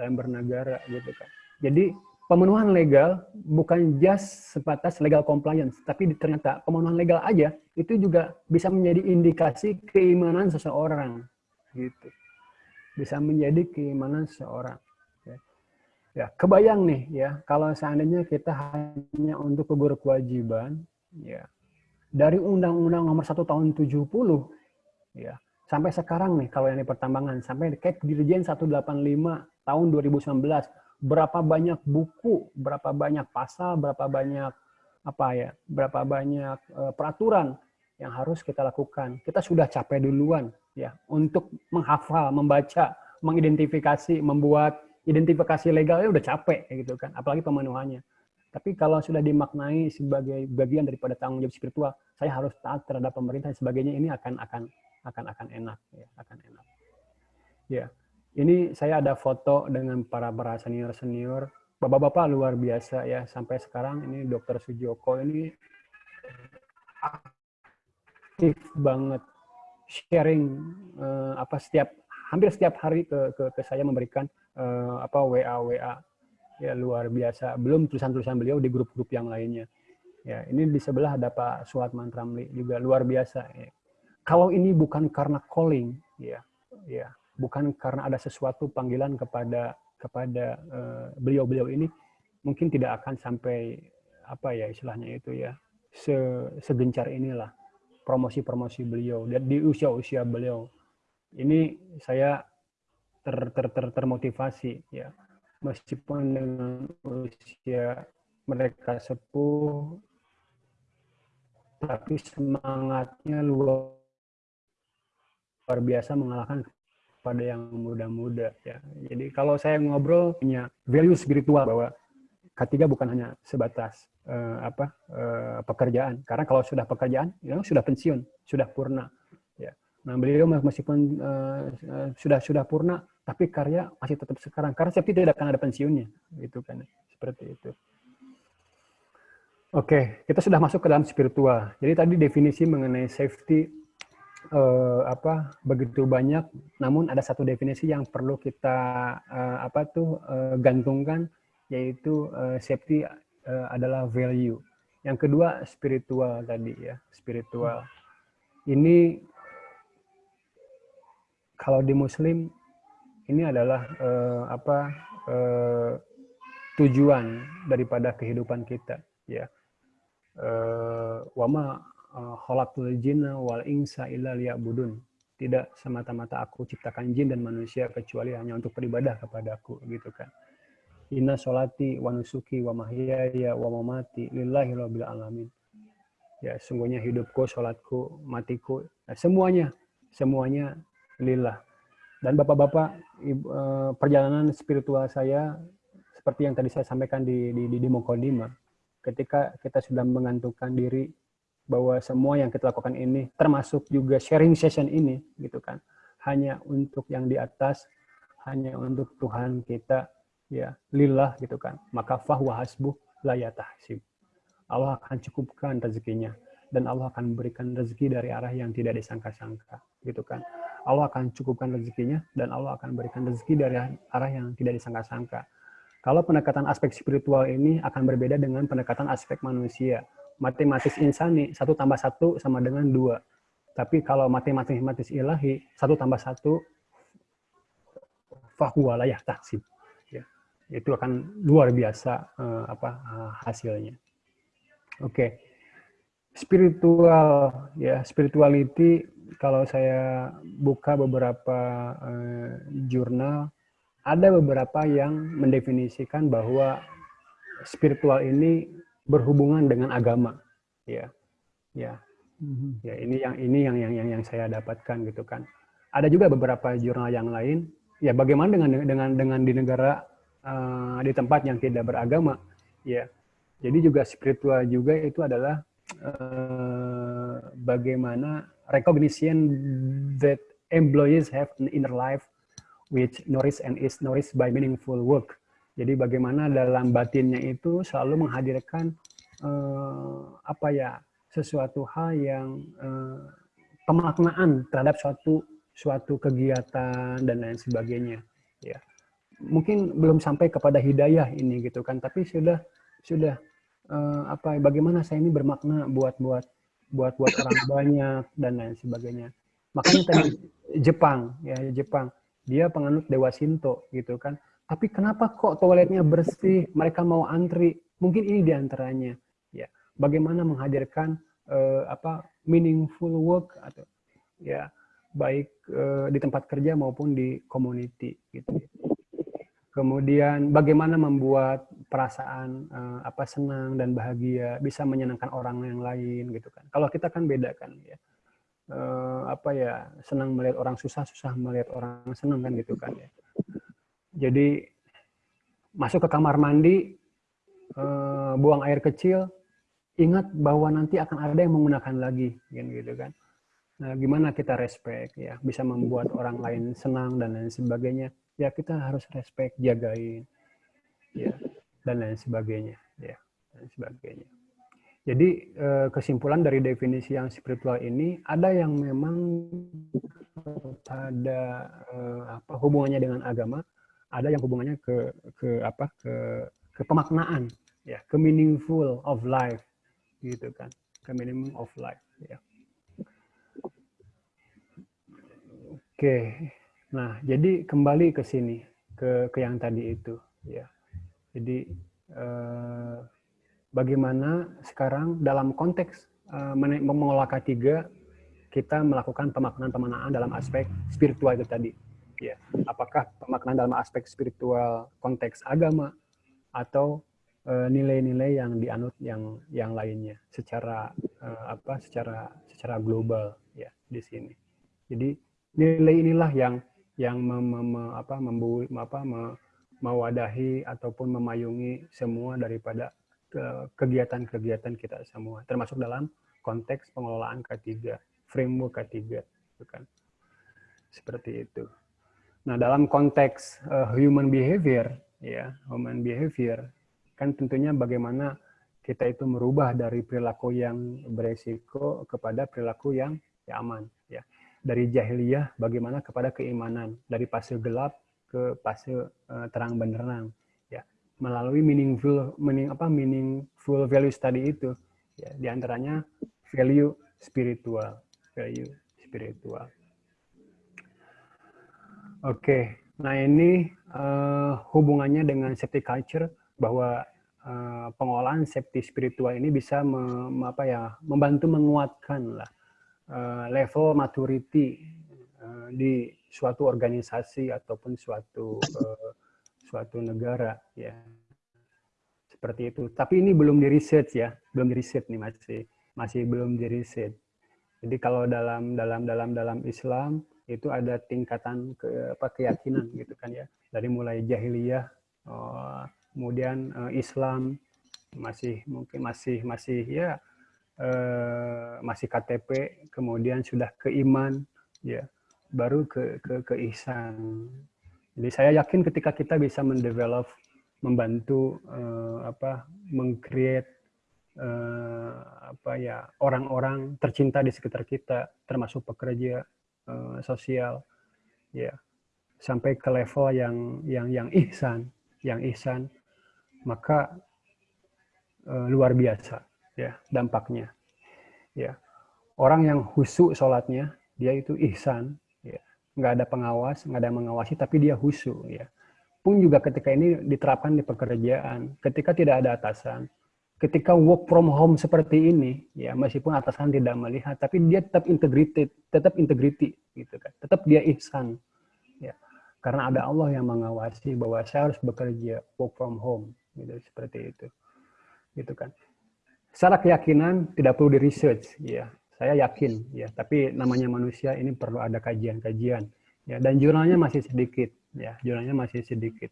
Dalam bernegara gitu kan. Jadi pemenuhan legal bukan just sebatas legal compliance, tapi ternyata pemenuhan legal aja itu juga bisa menjadi indikasi keimanan seseorang, gitu. Bisa menjadi keimanan seseorang. Ya, ya kebayang nih ya, kalau seandainya kita hanya untuk gugur kewajiban, ya. Dari Undang-Undang Nomor 1 Tahun 70, ya. Sampai sekarang nih kalau yang di pertambangan sampai kayak Dirjen 185 tahun 2019 berapa banyak buku, berapa banyak pasal, berapa banyak apa ya, berapa banyak uh, peraturan yang harus kita lakukan. Kita sudah capek duluan ya untuk menghafal, membaca, mengidentifikasi, membuat identifikasi legalnya udah capek gitu kan, apalagi pemenuhannya. Tapi kalau sudah dimaknai sebagai bagian daripada tanggung jawab spiritual, saya harus taat terhadap pemerintah dan sebagainya ini akan akan akan akan enak ya, akan enak. Ya. Ini saya ada foto dengan para para senior senior, bapak-bapak luar biasa ya sampai sekarang ini Dokter Sujoko ini aktif banget sharing uh, apa setiap hampir setiap hari ke ke, ke saya memberikan uh, apa WA WA ya luar biasa. Belum tulisan-tulisan beliau di grup-grup yang lainnya. Ya ini di sebelah ada Pak Suat Mantramli juga luar biasa. Ya. kalau ini bukan karena calling ya ya bukan karena ada sesuatu panggilan kepada kepada eh, beliau-beliau uh, ini mungkin tidak akan sampai apa ya istilahnya itu ya se segencar inilah promosi-promosi beliau. Dan di usia-usia beliau. Ini saya ter, ter, ter, termotivasi ya meskipun dengan usia mereka sepuh tapi semangatnya luar biasa mengalahkan pada yang muda-muda ya. Jadi kalau saya ngobrol punya value spiritual bahwa ketiga bukan hanya sebatas uh, apa uh, pekerjaan. Karena kalau sudah pekerjaan, ya sudah pensiun, sudah purna. Ya. Nah beliau meskipun uh, sudah sudah purna, tapi karya masih tetap sekarang. Karena seperti tidak akan ada pensiunnya, gitu kan? Seperti itu. Oke, kita sudah masuk ke dalam spiritual. Jadi tadi definisi mengenai safety uh, apa begitu banyak, namun ada satu definisi yang perlu kita uh, apa tuh uh, gantungkan yaitu uh, safety uh, adalah value. Yang kedua spiritual tadi ya, spiritual. Ini kalau di Muslim ini adalah uh, apa uh, tujuan daripada kehidupan kita ya. Uh, wama khalaqtul jinna wal insa illa liya'budun. Tidak semata-mata aku ciptakan jin dan manusia kecuali hanya untuk beribadah kepada aku gitu kan. Inna sholati wa nusuki wa mahyaya wa mamati lillahi rabbil alamin. Ya, sungguhnya hidupku, sholatku, matiku, nah, semuanya, semuanya lillah. Dan bapak-bapak, eh, perjalanan spiritual saya, seperti yang tadi saya sampaikan di, di, di, di Mokodima, ketika kita sudah mengantukkan diri bahwa semua yang kita lakukan ini termasuk juga sharing session ini gitu kan hanya untuk yang di atas hanya untuk Tuhan kita ya lillah gitu kan. Maka fahwa hasbuh la yatahsib. Allah akan cukupkan rezekinya dan Allah akan memberikan rezeki dari arah yang tidak disangka-sangka gitu kan Allah akan cukupkan rezekinya dan Allah akan berikan rezeki dari arah yang tidak disangka-sangka kalau pendekatan aspek spiritual ini akan berbeda dengan pendekatan aspek manusia matematis insani, satu tambah satu sama dengan dua. Tapi kalau matematis ilahi, satu tambah satu, fahuwa layah taksib. Ya, itu akan luar biasa uh, apa uh, hasilnya. Oke, okay. spiritual ya spirituality kalau saya buka beberapa uh, jurnal ada beberapa yang mendefinisikan bahwa spiritual ini berhubungan dengan agama. Ya ya. Mm-hmm. ya ini yang ini yang yang yang yang saya dapatkan gitu kan. Ada juga beberapa jurnal yang lain. Ya bagaimana dengan dengan dengan di negara uh, di tempat yang tidak beragama? Ya jadi juga spiritual juga itu adalah uh, bagaimana recognition that employees have an inner life which nourished and is nourished by meaningful work jadi bagaimana dalam batinnya itu selalu menghadirkan uh, apa ya sesuatu hal yang uh, pemaknaan terhadap suatu suatu kegiatan dan lain sebagainya. Ya, mungkin belum sampai kepada hidayah ini gitu kan, tapi sudah sudah uh, apa? Bagaimana saya ini bermakna buat buat buat buat orang banyak dan lain sebagainya. Makanya tadi Jepang ya Jepang dia penganut Dewa Sinto gitu kan tapi kenapa kok toiletnya bersih, mereka mau antri? Mungkin ini di antaranya. Ya, bagaimana menghadirkan uh, apa meaningful work atau ya baik uh, di tempat kerja maupun di community gitu. Kemudian bagaimana membuat perasaan uh, apa senang dan bahagia bisa menyenangkan orang yang lain gitu kan. Kalau kita kan beda kan ya. Uh, apa ya senang melihat orang susah susah melihat orang senang kan gitu kan ya jadi masuk ke kamar mandi, uh, buang air kecil, ingat bahwa nanti akan ada yang menggunakan lagi, gitu kan. Nah, gimana kita respect ya, bisa membuat orang lain senang dan lain sebagainya. Ya kita harus respect, jagain, ya dan lain sebagainya, ya dan sebagainya. Jadi eh, kesimpulan dari definisi yang spiritual ini ada yang memang ada eh, apa hubungannya dengan agama, ada yang hubungannya ke ke apa ke ke pemaknaan ya ke meaningful of life gitu kan ke meaning of life ya oke nah jadi kembali ke sini ke ke yang tadi itu ya jadi eh, bagaimana sekarang dalam konteks uh, mengelola K3 kita melakukan pemaknaan-pemaknaan dalam aspek spiritual itu tadi. Ya, apakah pemaknaan dalam aspek spiritual konteks agama atau eh, nilai-nilai yang dianut yang yang lainnya secara uh, apa secara secara global ya di sini. Jadi nilai inilah yang yang mem, mem, apa membu apa mewadahi ataupun memayungi semua daripada kegiatan-kegiatan kita semua. Termasuk dalam konteks pengelolaan K3 framework ketiga gitu kan. Seperti itu. Nah dalam konteks uh, human behavior ya human behavior kan tentunya bagaimana kita itu merubah dari perilaku yang beresiko kepada perilaku yang ya aman dari jahiliyah bagaimana kepada keimanan dari fase gelap ke fase uh, terang benderang ya melalui meaningful meaning apa meaningful value study itu ya di antaranya value spiritual value spiritual. Oke, okay. nah ini uh, hubungannya dengan safety culture bahwa uh, pengolahan safety spiritual ini bisa me, apa ya, membantu menguatkan lah level maturity uh, di suatu organisasi ataupun suatu uh, suatu negara ya seperti itu. Tapi ini belum di research ya, belum di research nih masih masih belum di research. Jadi kalau dalam dalam dalam dalam Islam itu ada tingkatan ke, apa, keyakinan gitu kan ya. Dari mulai jahiliyah, kemudian Islam masih mungkin masih masih ya uh, masih KTP, kemudian sudah ke iman ya, baru ke ke ke ihsan. Jadi saya yakin ketika kita bisa mendevelop membantu uh, apa mengcreate uh, apa ya orang-orang tercinta di sekitar kita, termasuk pekerja uh, sosial, ya sampai ke level yang yang yang ihsan, yang ihsan, maka uh, luar biasa ya dampaknya. Ya orang yang husu sholatnya dia itu ihsan, ya nggak ada pengawas, nggak ada yang mengawasi, tapi dia husu ya. Pun juga ketika ini diterapkan di pekerjaan, ketika tidak ada atasan, ketika work from home seperti ini, ya meskipun atasan tidak melihat, tapi dia tetap integrated, tetap integrity, gitu kan, tetap dia ihsan, ya, karena ada Allah yang mengawasi bahwa saya harus bekerja work from home, gitu seperti itu, gitu kan. Secara keyakinan tidak perlu di research, ya, saya yakin, ya, tapi namanya manusia ini perlu ada kajian-kajian, ya, dan jurnalnya masih sedikit, ya, jurnalnya masih sedikit,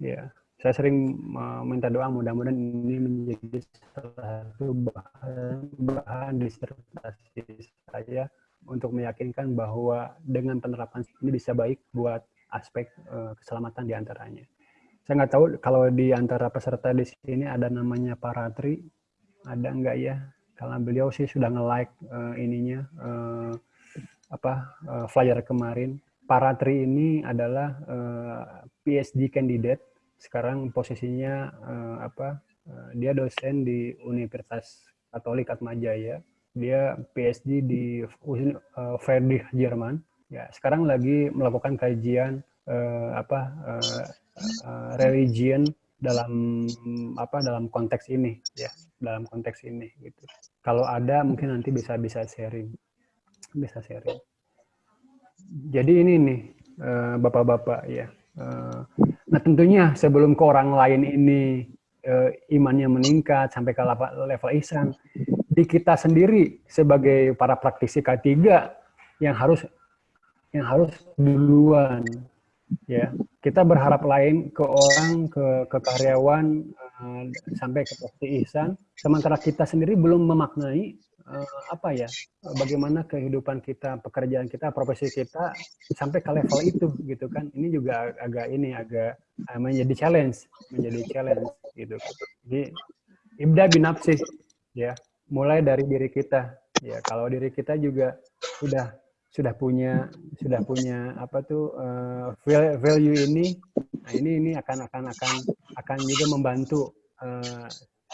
ya. Saya sering meminta doa mudah-mudahan ini menjadi salah satu bahan, bahan disertasi saya untuk meyakinkan bahwa dengan penerapan ini bisa baik buat aspek uh, keselamatan di antaranya. Saya nggak tahu kalau di antara peserta di sini ada namanya Paratri, ada nggak ya? Karena beliau sih sudah nge-like uh, ininya uh, apa uh, flyer kemarin. Paratri ini adalah uh, PhD candidate sekarang posisinya uh, apa uh, dia dosen di Universitas Katolik Atmajaya dia PhD di uh, Friedrich Jerman ya sekarang lagi melakukan kajian uh, apa uh, uh, religion dalam apa dalam konteks ini ya dalam konteks ini gitu. Kalau ada mungkin nanti bisa bisa sharing bisa sharing. Jadi ini nih bapak-bapak ya Nah tentunya sebelum ke orang lain ini uh, imannya meningkat sampai ke level, level ihsan, di kita sendiri sebagai para praktisi K3 yang harus yang harus duluan ya kita berharap lain ke orang ke ke karyawan uh, sampai ke praktisi ihsan. Sementara kita sendiri belum memaknai uh, apa ya bagaimana kehidupan kita pekerjaan kita profesi kita sampai ke level itu gitu kan. Ini juga agak ini agak uh, menjadi challenge menjadi challenge gitu. Jadi ibda binapsi ya mulai dari diri kita. Ya kalau diri kita juga sudah sudah punya sudah punya apa tuh uh, value ini nah ini ini akan akan akan akan juga membantu uh,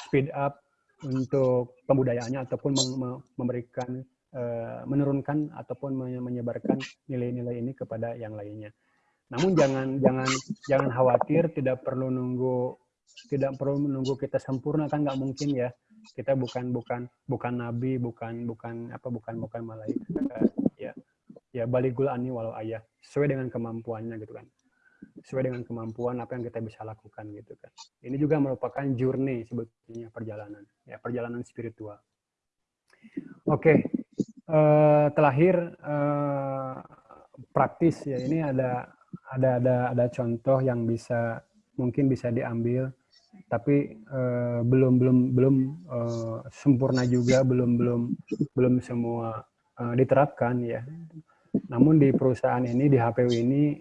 speed up untuk pembudayaannya ataupun memberikan uh, menurunkan ataupun menyebarkan nilai-nilai ini kepada yang lainnya. Namun jangan jangan jangan khawatir, tidak perlu nunggu tidak perlu menunggu kita sempurna kan nggak mungkin ya. Kita bukan bukan bukan nabi, bukan bukan apa bukan bukan malaikat. Ya, ya baligul ani walau ayah sesuai dengan kemampuannya gitu kan. Sesuai dengan kemampuan apa yang kita bisa lakukan gitu kan. Ini juga merupakan journey sebetulnya perjalanan, ya perjalanan spiritual. Oke, uh, terakhir uh, praktis ya ini ada ada ada ada contoh yang bisa mungkin bisa diambil tapi uh, belum belum belum uh, sempurna juga belum belum belum semua uh, diterapkan ya namun di perusahaan ini di HPU ini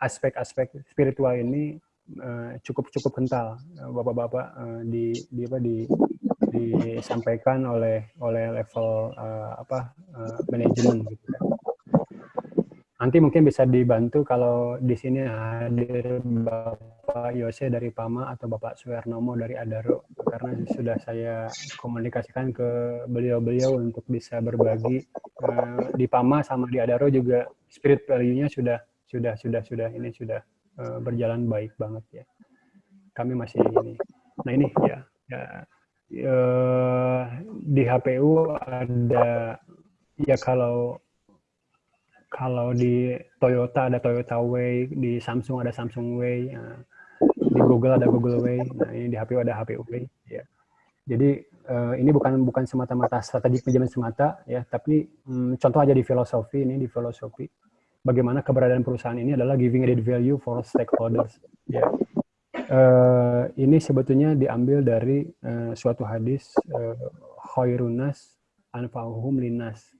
aspek-aspek uh, spiritual ini uh, cukup cukup kental bapak-bapak uh, di di apa di disampaikan oleh oleh level uh, apa uh, manajemen gitu kan Nanti mungkin bisa dibantu kalau di sini hadir Bapak Yose dari PAMA atau Bapak Suwernomo dari Adaro karena sudah saya komunikasikan ke beliau-beliau untuk bisa berbagi uh, di PAMA sama di Adaro juga spirit value-nya sudah sudah sudah sudah ini sudah uh, berjalan baik banget ya. Kami masih ini. Nah ini ya, ya uh, di HPU ada ya kalau kalau di Toyota ada Toyota Way, di Samsung ada Samsung Way, ya. Di Google ada Google Way, nah ini di HPU ada HPU Way. Ya. Jadi uh, ini bukan bukan semata-mata strategi pinjaman semata, ya, tapi um, contoh aja di filosofi ini di filosofi bagaimana keberadaan perusahaan ini adalah giving added value for stakeholders. Ya. Uh, ini sebetulnya diambil dari uh, suatu hadis uh, khairunas anfa'uhum linas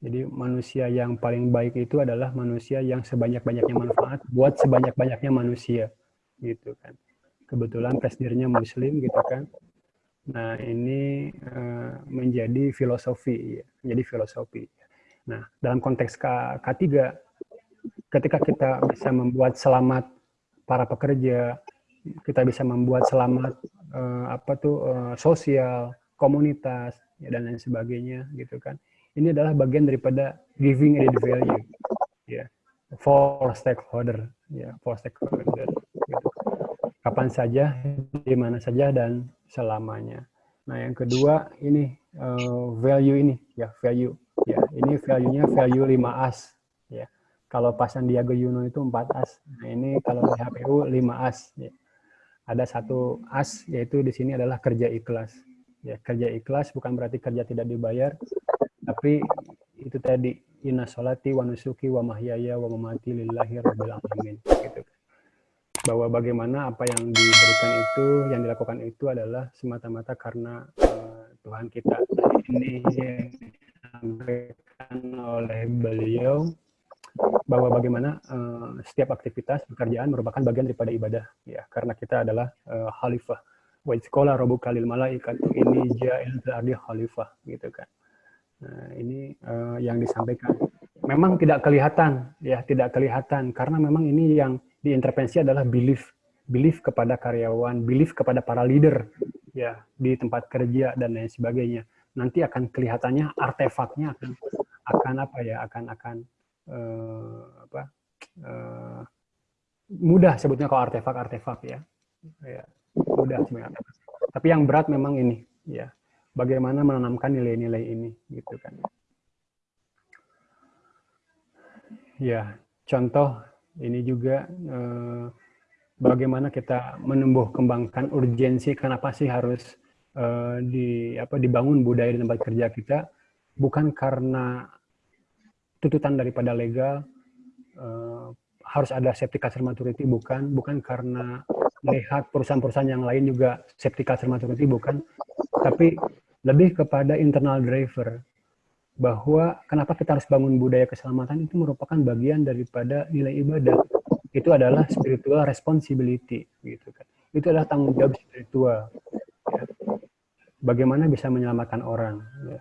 jadi manusia yang paling baik itu adalah manusia yang sebanyak-banyaknya manfaat buat sebanyak-banyaknya manusia, gitu kan. Kebetulan presidennya Muslim, gitu kan. Nah ini uh, menjadi filosofi, ya. menjadi filosofi. Nah dalam konteks K K3, ketika kita bisa membuat selamat para pekerja, kita bisa membuat selamat uh, apa tuh uh, sosial, komunitas, ya, dan lain sebagainya, gitu kan ini adalah bagian daripada giving added value ya for stakeholder ya for stakeholder. Kapan saja di mana saja dan selamanya. Nah yang kedua ini uh, value ini ya value. Ya ini value-nya value 5 as ya. Kalau pas Sandiaga Uno itu 4 as nah ini kalau di HPU 5 as ya. ada satu as yaitu di sini adalah kerja ikhlas. Ya kerja ikhlas bukan berarti kerja tidak dibayar tapi itu tadi inna sholati wa nusuki wa mahyaya wa lillahi rabbil alamin gitu bahwa bagaimana apa yang diberikan itu yang dilakukan itu adalah semata-mata karena uh, Tuhan kita. Ini disampaikan oleh beliau bahwa bagaimana uh, setiap aktivitas pekerjaan merupakan bagian daripada ibadah ya. Karena kita adalah uh, khalifah. Wa sekolah robu kalil malaikat ini ja'il ardi khalifah gitu kan. Nah, ini uh, yang disampaikan. Memang tidak kelihatan, ya tidak kelihatan. Karena memang ini yang diintervensi adalah belief, belief kepada karyawan, belief kepada para leader, ya di tempat kerja dan lain sebagainya. Nanti akan kelihatannya artefaknya akan akan apa ya, akan akan uh, apa uh, mudah sebutnya kalau artefak-artefak ya, ya mudah sebenarnya. Tapi yang berat memang ini, ya bagaimana menanamkan nilai-nilai ini gitu kan ya contoh ini juga eh, bagaimana kita menumbuh kembangkan urgensi kenapa sih harus eh, di apa dibangun budaya di tempat kerja kita bukan karena tuntutan daripada legal eh, harus ada safety culture maturity bukan bukan karena melihat perusahaan-perusahaan yang lain juga safety culture maturity bukan tapi lebih kepada internal driver bahwa kenapa kita harus bangun budaya keselamatan itu merupakan bagian daripada nilai ibadah. Itu adalah spiritual responsibility gitu kan. Itu adalah tanggung jawab spiritual ya. bagaimana bisa menyelamatkan orang ya.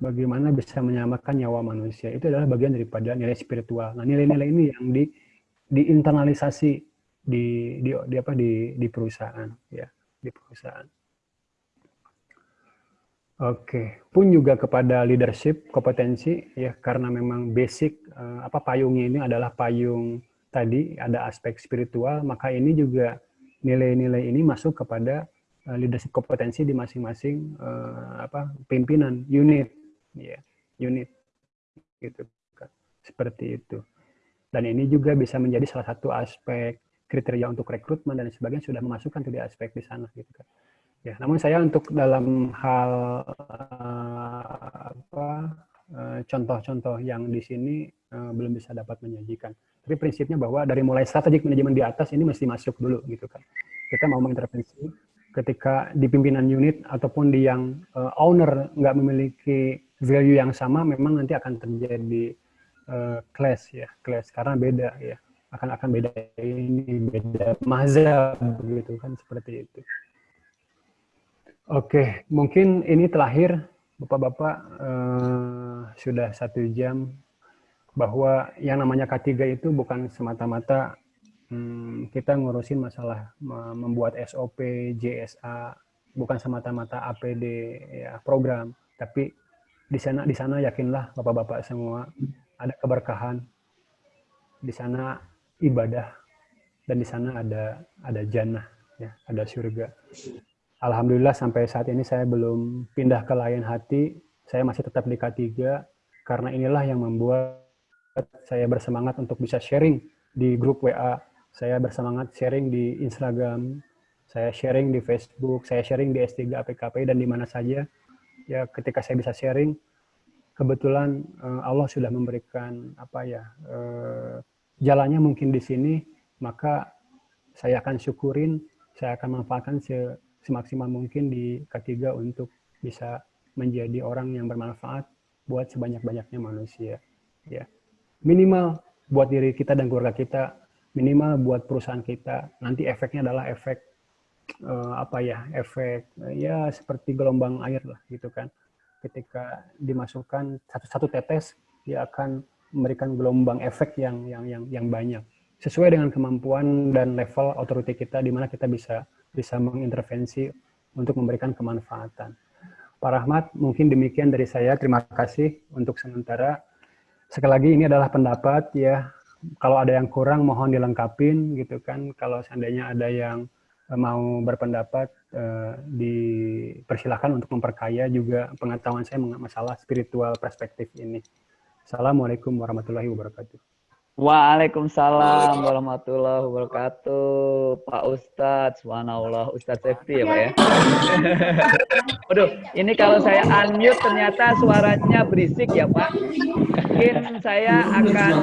bagaimana bisa menyelamatkan nyawa manusia. Itu adalah bagian daripada nilai spiritual. Nah nilai-nilai ini yang di diinternalisasi di di, di apa di di perusahaan ya. Di perusahaan Oke, pun juga kepada leadership kompetensi ya karena memang basic uh, apa payungnya ini adalah payung tadi ada aspek spiritual, maka ini juga nilai-nilai ini masuk kepada uh, leadership kompetensi di masing-masing uh, apa pimpinan unit ya unit gitu seperti itu. Dan ini juga bisa menjadi salah satu aspek kriteria untuk rekrutmen dan sebagainya sudah memasukkan tuh di aspek di sana gitu kan ya namun saya untuk dalam hal uh, apa contoh-contoh uh, yang di sini uh, belum bisa dapat menyajikan. Tapi prinsipnya bahwa dari mulai strategik manajemen di atas ini mesti masuk dulu gitu kan. Kita mau mengintervensi ketika di pimpinan unit ataupun di yang uh, owner nggak memiliki value yang sama, memang nanti akan terjadi uh, clash ya, clash. Karena beda ya, akan akan beda ini beda mazhab begitu kan seperti itu. Oke, mungkin ini terakhir bapak-bapak uh, sudah satu jam bahwa yang namanya K3 itu bukan semata-mata hmm, kita ngurusin masalah membuat SOP, JSA, bukan semata-mata APD ya program, tapi di sana di sana yakinlah bapak-bapak semua ada keberkahan, di sana ibadah dan di sana ada ada jannah ya, ada surga. Alhamdulillah sampai saat ini saya belum pindah ke lain hati, saya masih tetap di K3 karena inilah yang membuat saya bersemangat untuk bisa sharing di grup WA saya bersemangat sharing di Instagram, saya sharing di Facebook, saya sharing di S3 APKP dan di mana saja. Ya, ketika saya bisa sharing, kebetulan uh, Allah sudah memberikan apa ya uh, jalannya mungkin di sini, maka saya akan syukurin, saya akan manfaatkan semaksimal mungkin di K3 untuk bisa menjadi orang yang bermanfaat buat sebanyak-banyaknya manusia. Ya, minimal buat diri kita dan keluarga kita minimal buat perusahaan kita. Nanti efeknya adalah efek uh, apa ya efek ya seperti gelombang air lah gitu kan. Ketika dimasukkan satu satu tetes dia akan memberikan gelombang efek yang yang yang yang banyak. Sesuai dengan kemampuan dan level otoriti kita di mana kita bisa bisa mengintervensi untuk memberikan kemanfaatan. Pak Rahmat, mungkin demikian dari saya. Terima kasih untuk sementara. Sekali lagi ini adalah pendapat ya kalau ada yang kurang mohon dilengkapin gitu kan. Kalau seandainya ada yang eh, mau berpendapat eh, dipersilahkan untuk memperkaya juga pengetahuan saya masalah spiritual perspektif ini. Assalamualaikum warahmatullahi wabarakatuh. Waalaikumsalam warahmatullahi wabarakatuh. Pak Ustadz, subhanallah, Ustadz Safety ya Pak ya. Waduh, ini kalau saya unmute ternyata suaranya berisik ya Pak. Mungkin saya akan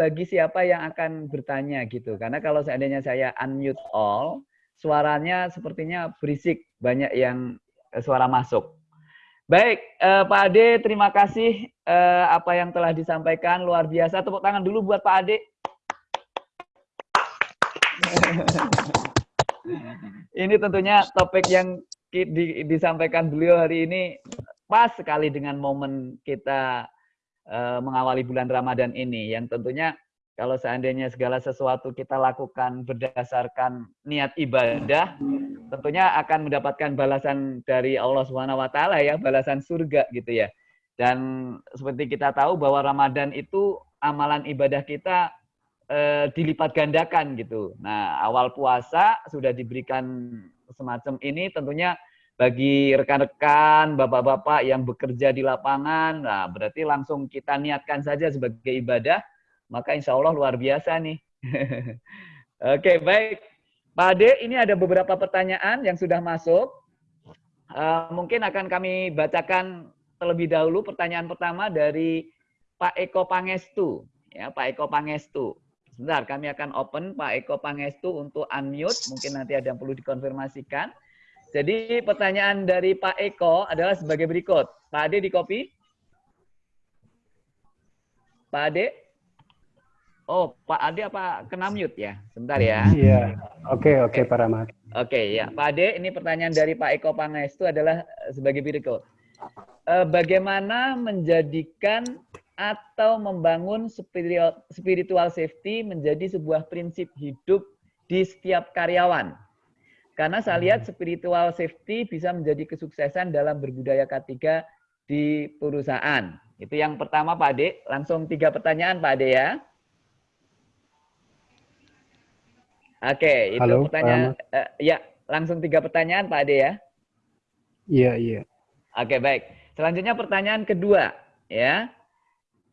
bagi siapa yang akan bertanya gitu. Karena kalau seandainya saya unmute all, suaranya sepertinya berisik, banyak yang eh, suara masuk. Baik, eh, Pak Ade, terima kasih eh, apa yang telah disampaikan luar biasa. Tepuk tangan dulu buat Pak Ade. ini tentunya topik yang di, disampaikan beliau hari ini pas sekali dengan momen kita Eh, mengawali bulan Ramadan ini yang tentunya kalau seandainya segala sesuatu kita lakukan berdasarkan niat ibadah, tentunya akan mendapatkan balasan dari Allah Subhanahu wa taala ya, balasan surga gitu ya. Dan seperti kita tahu bahwa Ramadan itu amalan ibadah kita eh, dilipat gandakan gitu. Nah, awal puasa sudah diberikan semacam ini tentunya bagi rekan-rekan, bapak-bapak yang bekerja di lapangan, nah berarti langsung kita niatkan saja sebagai ibadah, maka insya Allah luar biasa nih. Oke, baik. Pak Ade, ini ada beberapa pertanyaan yang sudah masuk. Uh, mungkin akan kami bacakan terlebih dahulu pertanyaan pertama dari Pak Eko Pangestu. Ya, Pak Eko Pangestu. Sebentar, kami akan open Pak Eko Pangestu untuk unmute. Mungkin nanti ada yang perlu dikonfirmasikan. Jadi pertanyaan dari Pak Eko adalah sebagai berikut. Pak Ade di copy? Pak Ade? Oh, Pak Ade apa kena mute ya? Sebentar ya. Iya. Oke, oke, Pak Rahmat. Oke, ya. Pak Ade, ini pertanyaan dari Pak Eko Pangestu adalah sebagai berikut. Eh, bagaimana menjadikan atau membangun spiritual safety menjadi sebuah prinsip hidup di setiap karyawan? Karena saya lihat hmm. spiritual safety bisa menjadi kesuksesan dalam berbudaya K3 di perusahaan. Itu yang pertama Pak Ade. Langsung tiga pertanyaan Pak Ade ya. Oke, itu Halo, pertanyaan. Uh, ya, langsung tiga pertanyaan Pak Ade ya. Iya, iya. Oke, baik. Selanjutnya pertanyaan kedua, ya.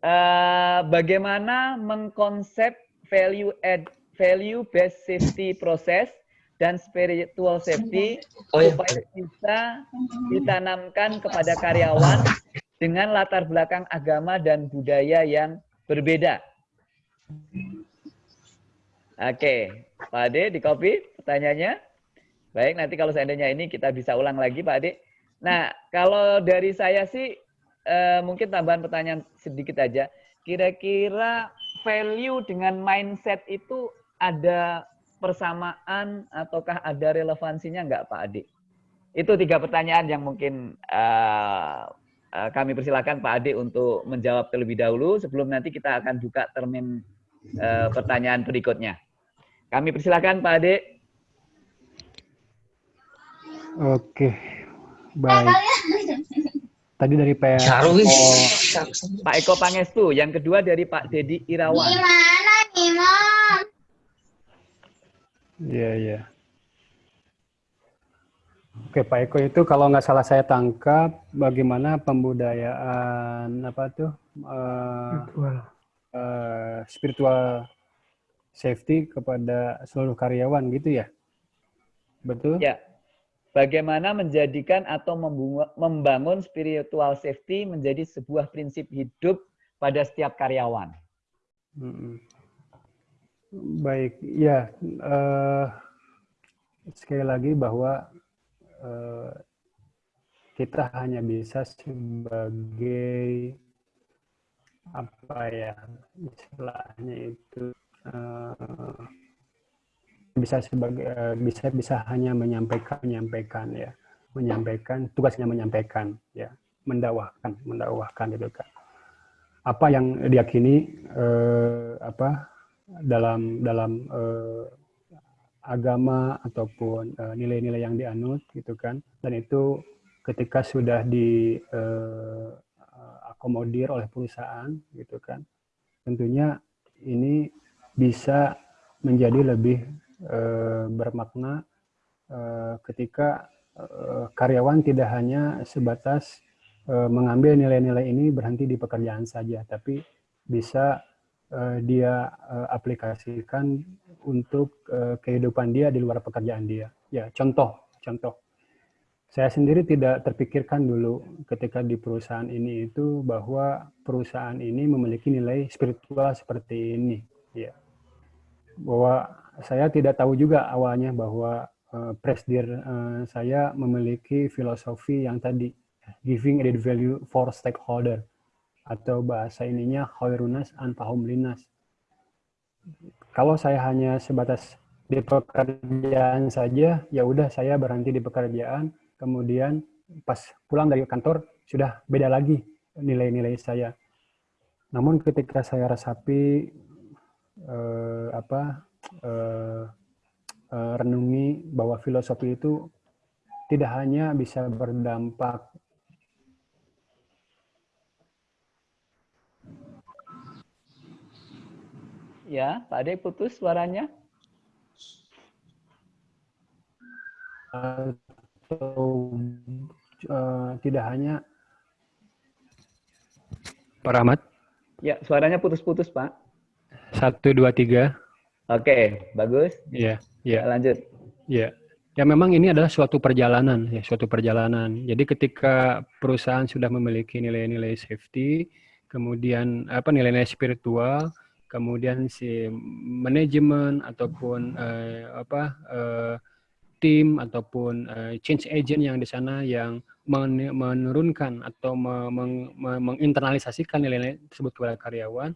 Uh, bagaimana mengkonsep value add value based safety proses dan spiritual safety oh, iya. supaya bisa ditanamkan kepada karyawan dengan latar belakang agama dan budaya yang berbeda. Oke, Pak Ade di copy pertanyaannya. Baik, nanti kalau seandainya ini kita bisa ulang lagi Pak Ade. Nah, kalau dari saya sih eh, mungkin tambahan pertanyaan sedikit aja. Kira-kira value dengan mindset itu ada persamaan ataukah ada relevansinya enggak Pak Ade? Itu tiga pertanyaan yang mungkin uh, uh, kami persilakan Pak Ade untuk menjawab terlebih dahulu sebelum nanti kita akan buka termin uh, pertanyaan berikutnya. Kami persilakan Pak Ade. Oke, baik. Tadi dari Pak Eko, Pak Eko Pangestu, yang kedua dari Pak Dedi Irawan. Gimana nih, Mom? Iya, iya. Oke, Pak Eko itu kalau nggak salah saya tangkap bagaimana pembudayaan apa tuh uh, spiritual. Uh, spiritual safety kepada seluruh karyawan gitu ya? Betul? Ya. Bagaimana menjadikan atau membangun spiritual safety menjadi sebuah prinsip hidup pada setiap karyawan? Hmm. Baik, ya. Uh, sekali lagi bahwa uh, kita hanya bisa sebagai apa ya istilahnya itu uh, bisa sebagai uh, bisa bisa hanya menyampaikan menyampaikan ya. Menyampaikan tugasnya menyampaikan ya. Mendakwahkan mendakwahkan gitu kan. Apa yang diyakini uh, apa dalam dalam uh, agama ataupun nilai-nilai uh, yang dianut gitu kan. Dan itu ketika sudah di uh, akomodir oleh perusahaan gitu kan. Tentunya ini bisa menjadi lebih uh, bermakna uh, ketika uh, karyawan tidak hanya sebatas uh, mengambil nilai-nilai ini berhenti di pekerjaan saja, tapi bisa uh, dia uh, aplikasikan untuk uh, kehidupan dia di luar pekerjaan dia. Ya, contoh, contoh. Saya sendiri tidak terpikirkan dulu ketika di perusahaan ini itu bahwa perusahaan ini memiliki nilai spiritual seperti ini. Ya bahwa saya tidak tahu juga awalnya bahwa uh, presdir uh, saya memiliki filosofi yang tadi giving added value for stakeholder atau bahasa ininya khairunas anfahum linas kalau saya hanya sebatas di pekerjaan saja ya udah saya berhenti di pekerjaan kemudian pas pulang dari kantor sudah beda lagi nilai-nilai saya. Namun ketika saya resapi eh, apa eh, eh, renungi bahwa filosofi itu tidak hanya bisa berdampak Ya, Pak Ade putus suaranya. atau uh, tidak hanya Pak Rahmat? Ya, suaranya putus-putus, Pak. Satu, dua, tiga. Oke, bagus. Iya, iya. Lanjut. Iya. Ya memang ini adalah suatu perjalanan, ya suatu perjalanan. Jadi ketika perusahaan sudah memiliki nilai-nilai safety, kemudian apa nilai-nilai spiritual, kemudian si manajemen ataupun eh, apa eh, tim ataupun uh, change agent yang di sana yang men menurunkan atau me meng menginternalisasikan nilai-nilai tersebut kepada karyawan.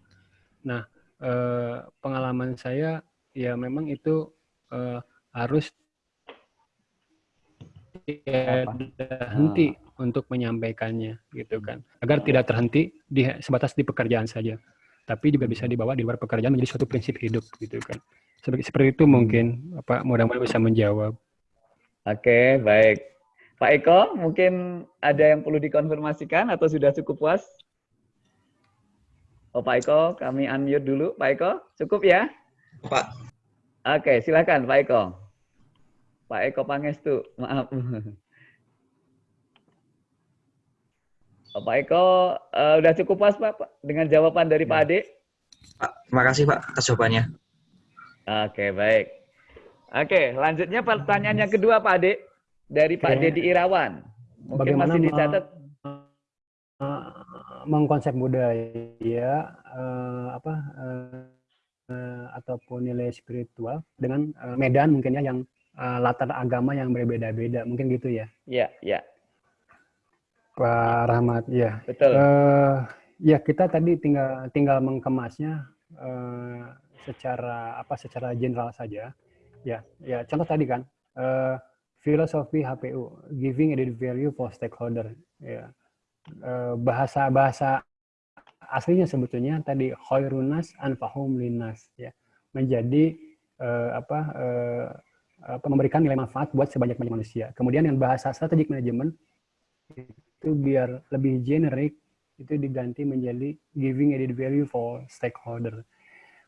Nah, uh, pengalaman saya ya memang itu uh, harus terhenti hmm. untuk menyampaikannya gitu kan agar tidak terhenti di sebatas di pekerjaan saja tapi juga bisa dibawa di luar pekerjaan menjadi suatu prinsip hidup gitu kan seperti seperti itu hmm. mungkin apa mudah-mudahan bisa menjawab Oke, baik. Pak Eko, mungkin ada yang perlu dikonfirmasikan atau sudah cukup puas? Oh, Pak Eko, kami unmute dulu. Pak Eko, cukup ya? Pak. Oke, silakan Pak Eko. Pak Eko Pangestu, maaf. Oh, Pak Eko, uh, udah cukup pas Pak dengan jawaban dari Pak Ya. Ade? Pak, terima kasih Pak atas jawabannya. Oke, baik. Oke, lanjutnya pertanyaan yang kedua Pak Ade dari Pak Oke. Dedi Irawan. Mungkin Bagaimana masih dicatat. eh, mengkonsep budaya eh, apa eh, eh, ataupun nilai spiritual dengan eh, medan mungkin ya yang eh, latar agama yang berbeda-beda. Mungkin gitu ya. Ya, ya, Pak Rahmat ya. Betul. Eh, ya kita tadi tinggal tinggal mengemasnya eh, secara apa secara general saja. Ya ya contoh tadi kan eh, filosofi HPU giving added value for stakeholder. Ya Eh, bahasa bahasa aslinya sebetulnya tadi khairunas anfahum linas ya menjadi eh, apa eh, apa memberikan nilai manfaat buat sebanyak-banyak manusia kemudian yang bahasa strategic management itu biar lebih generik itu diganti menjadi giving added value for stakeholder.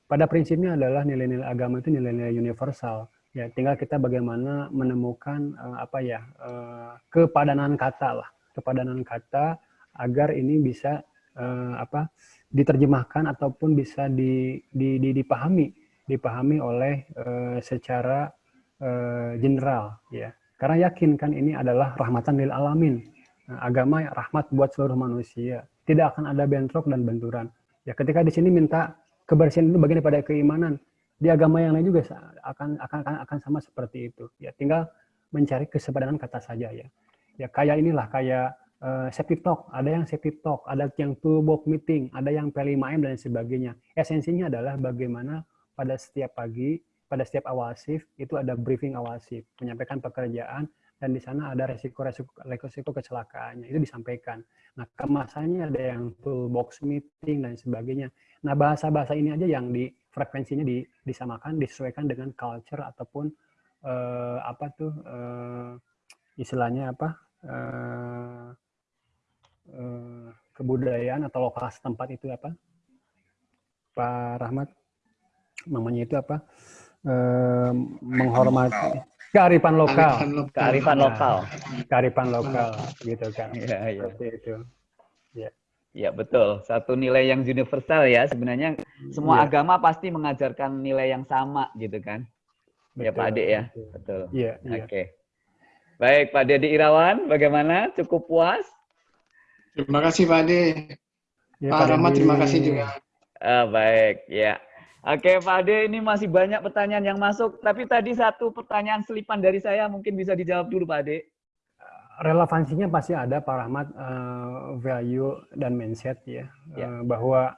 Pada prinsipnya adalah nilai-nilai agama itu nilai-nilai universal. Ya, tinggal kita bagaimana menemukan eh, apa ya eh, kepadanan kata lah, kepadanan kata agar ini bisa eh, apa diterjemahkan ataupun bisa di, di, di- dipahami, dipahami oleh eh, secara eh, general ya. Karena yakin kan ini adalah rahmatan lil alamin. Agama rahmat buat seluruh manusia. Tidak akan ada bentrok dan benturan. Ya ketika di sini minta kebersihan itu bagian daripada keimanan. Di agama yang lain juga akan akan, akan sama seperti itu. Ya tinggal mencari kesepadanan kata saja ya. Ya kayak inilah kayak eh, safety talk, ada yang safety talk, ada yang toolbox meeting, ada yang P5M dan sebagainya. Esensinya adalah bagaimana pada setiap pagi, pada setiap awal shift itu ada briefing awal shift, menyampaikan pekerjaan dan di sana ada resiko-resiko resiko kecelakaannya itu disampaikan. Nah, kemasannya ada yang toolbox meeting dan sebagainya. Nah, bahasa-bahasa ini aja yang di frekuensinya di, disamakan, disesuaikan dengan culture ataupun eh, apa tuh eh, istilahnya apa eh, eh, kebudayaan atau lokal setempat itu apa? Pak Rahmat namanya itu apa? Eh, menghormati kearifan lokal, Kearifan Ya. lokal. kearifan lokal gitu kan. Iya, iya. Seperti itu. Ya, betul. Satu nilai yang universal ya. Sebenarnya semua Iya. agama pasti mengajarkan nilai yang sama gitu kan. Ya, Pak Betul, Ade ya. betul. Betul. Iya, iya. Oke. Baik, Pak Dedi Irawan, bagaimana? Cukup puas? Terima kasih Pak Ade. Ya, Pak Rahmat Dedi. terima kasih juga. Ah, baik, ya. Oke, Pak Ade, ini masih banyak pertanyaan yang masuk. Tapi tadi satu pertanyaan selipan dari saya mungkin bisa dijawab dulu, Pak Ade. Relevansinya pasti ada Pak Rahmat eh, value dan mindset ya, Ya. Eh, bahwa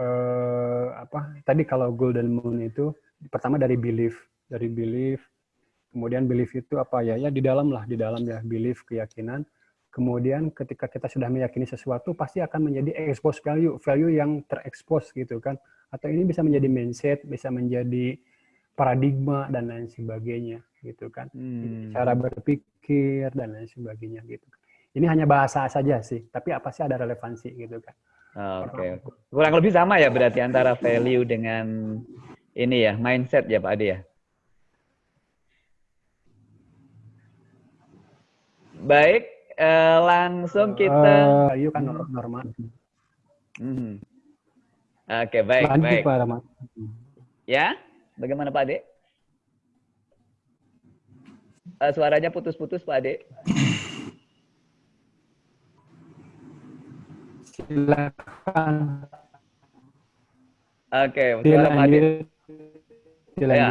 eh, apa tadi kalau golden moon itu pertama dari belief, dari belief, kemudian belief itu apa ya ya di dalam lah di dalam ya belief keyakinan. Kemudian ketika kita sudah meyakini sesuatu pasti akan menjadi expose value, value yang terekspos gitu kan. Atau ini bisa menjadi mindset, bisa menjadi paradigma dan lain sebagainya gitu kan. Hmm. cara berpikir dan lain sebagainya gitu. Ini hanya bahasa saja sih, tapi apa sih ada relevansi gitu kan? Oke, kurang lebih sama ya berarti antara value dengan ini ya mindset ya Pak Ade ya. Baik, eh, langsung kita. Eh, yuk kan normal. Mhm. Oke, baik, Lanjut baik. Pak Rahmat. Ya, bagaimana Pak Ade? Eh, suaranya putus-putus Pak Ade. Silakan Oke, suara Pak Ade. Dilanjut. Ya,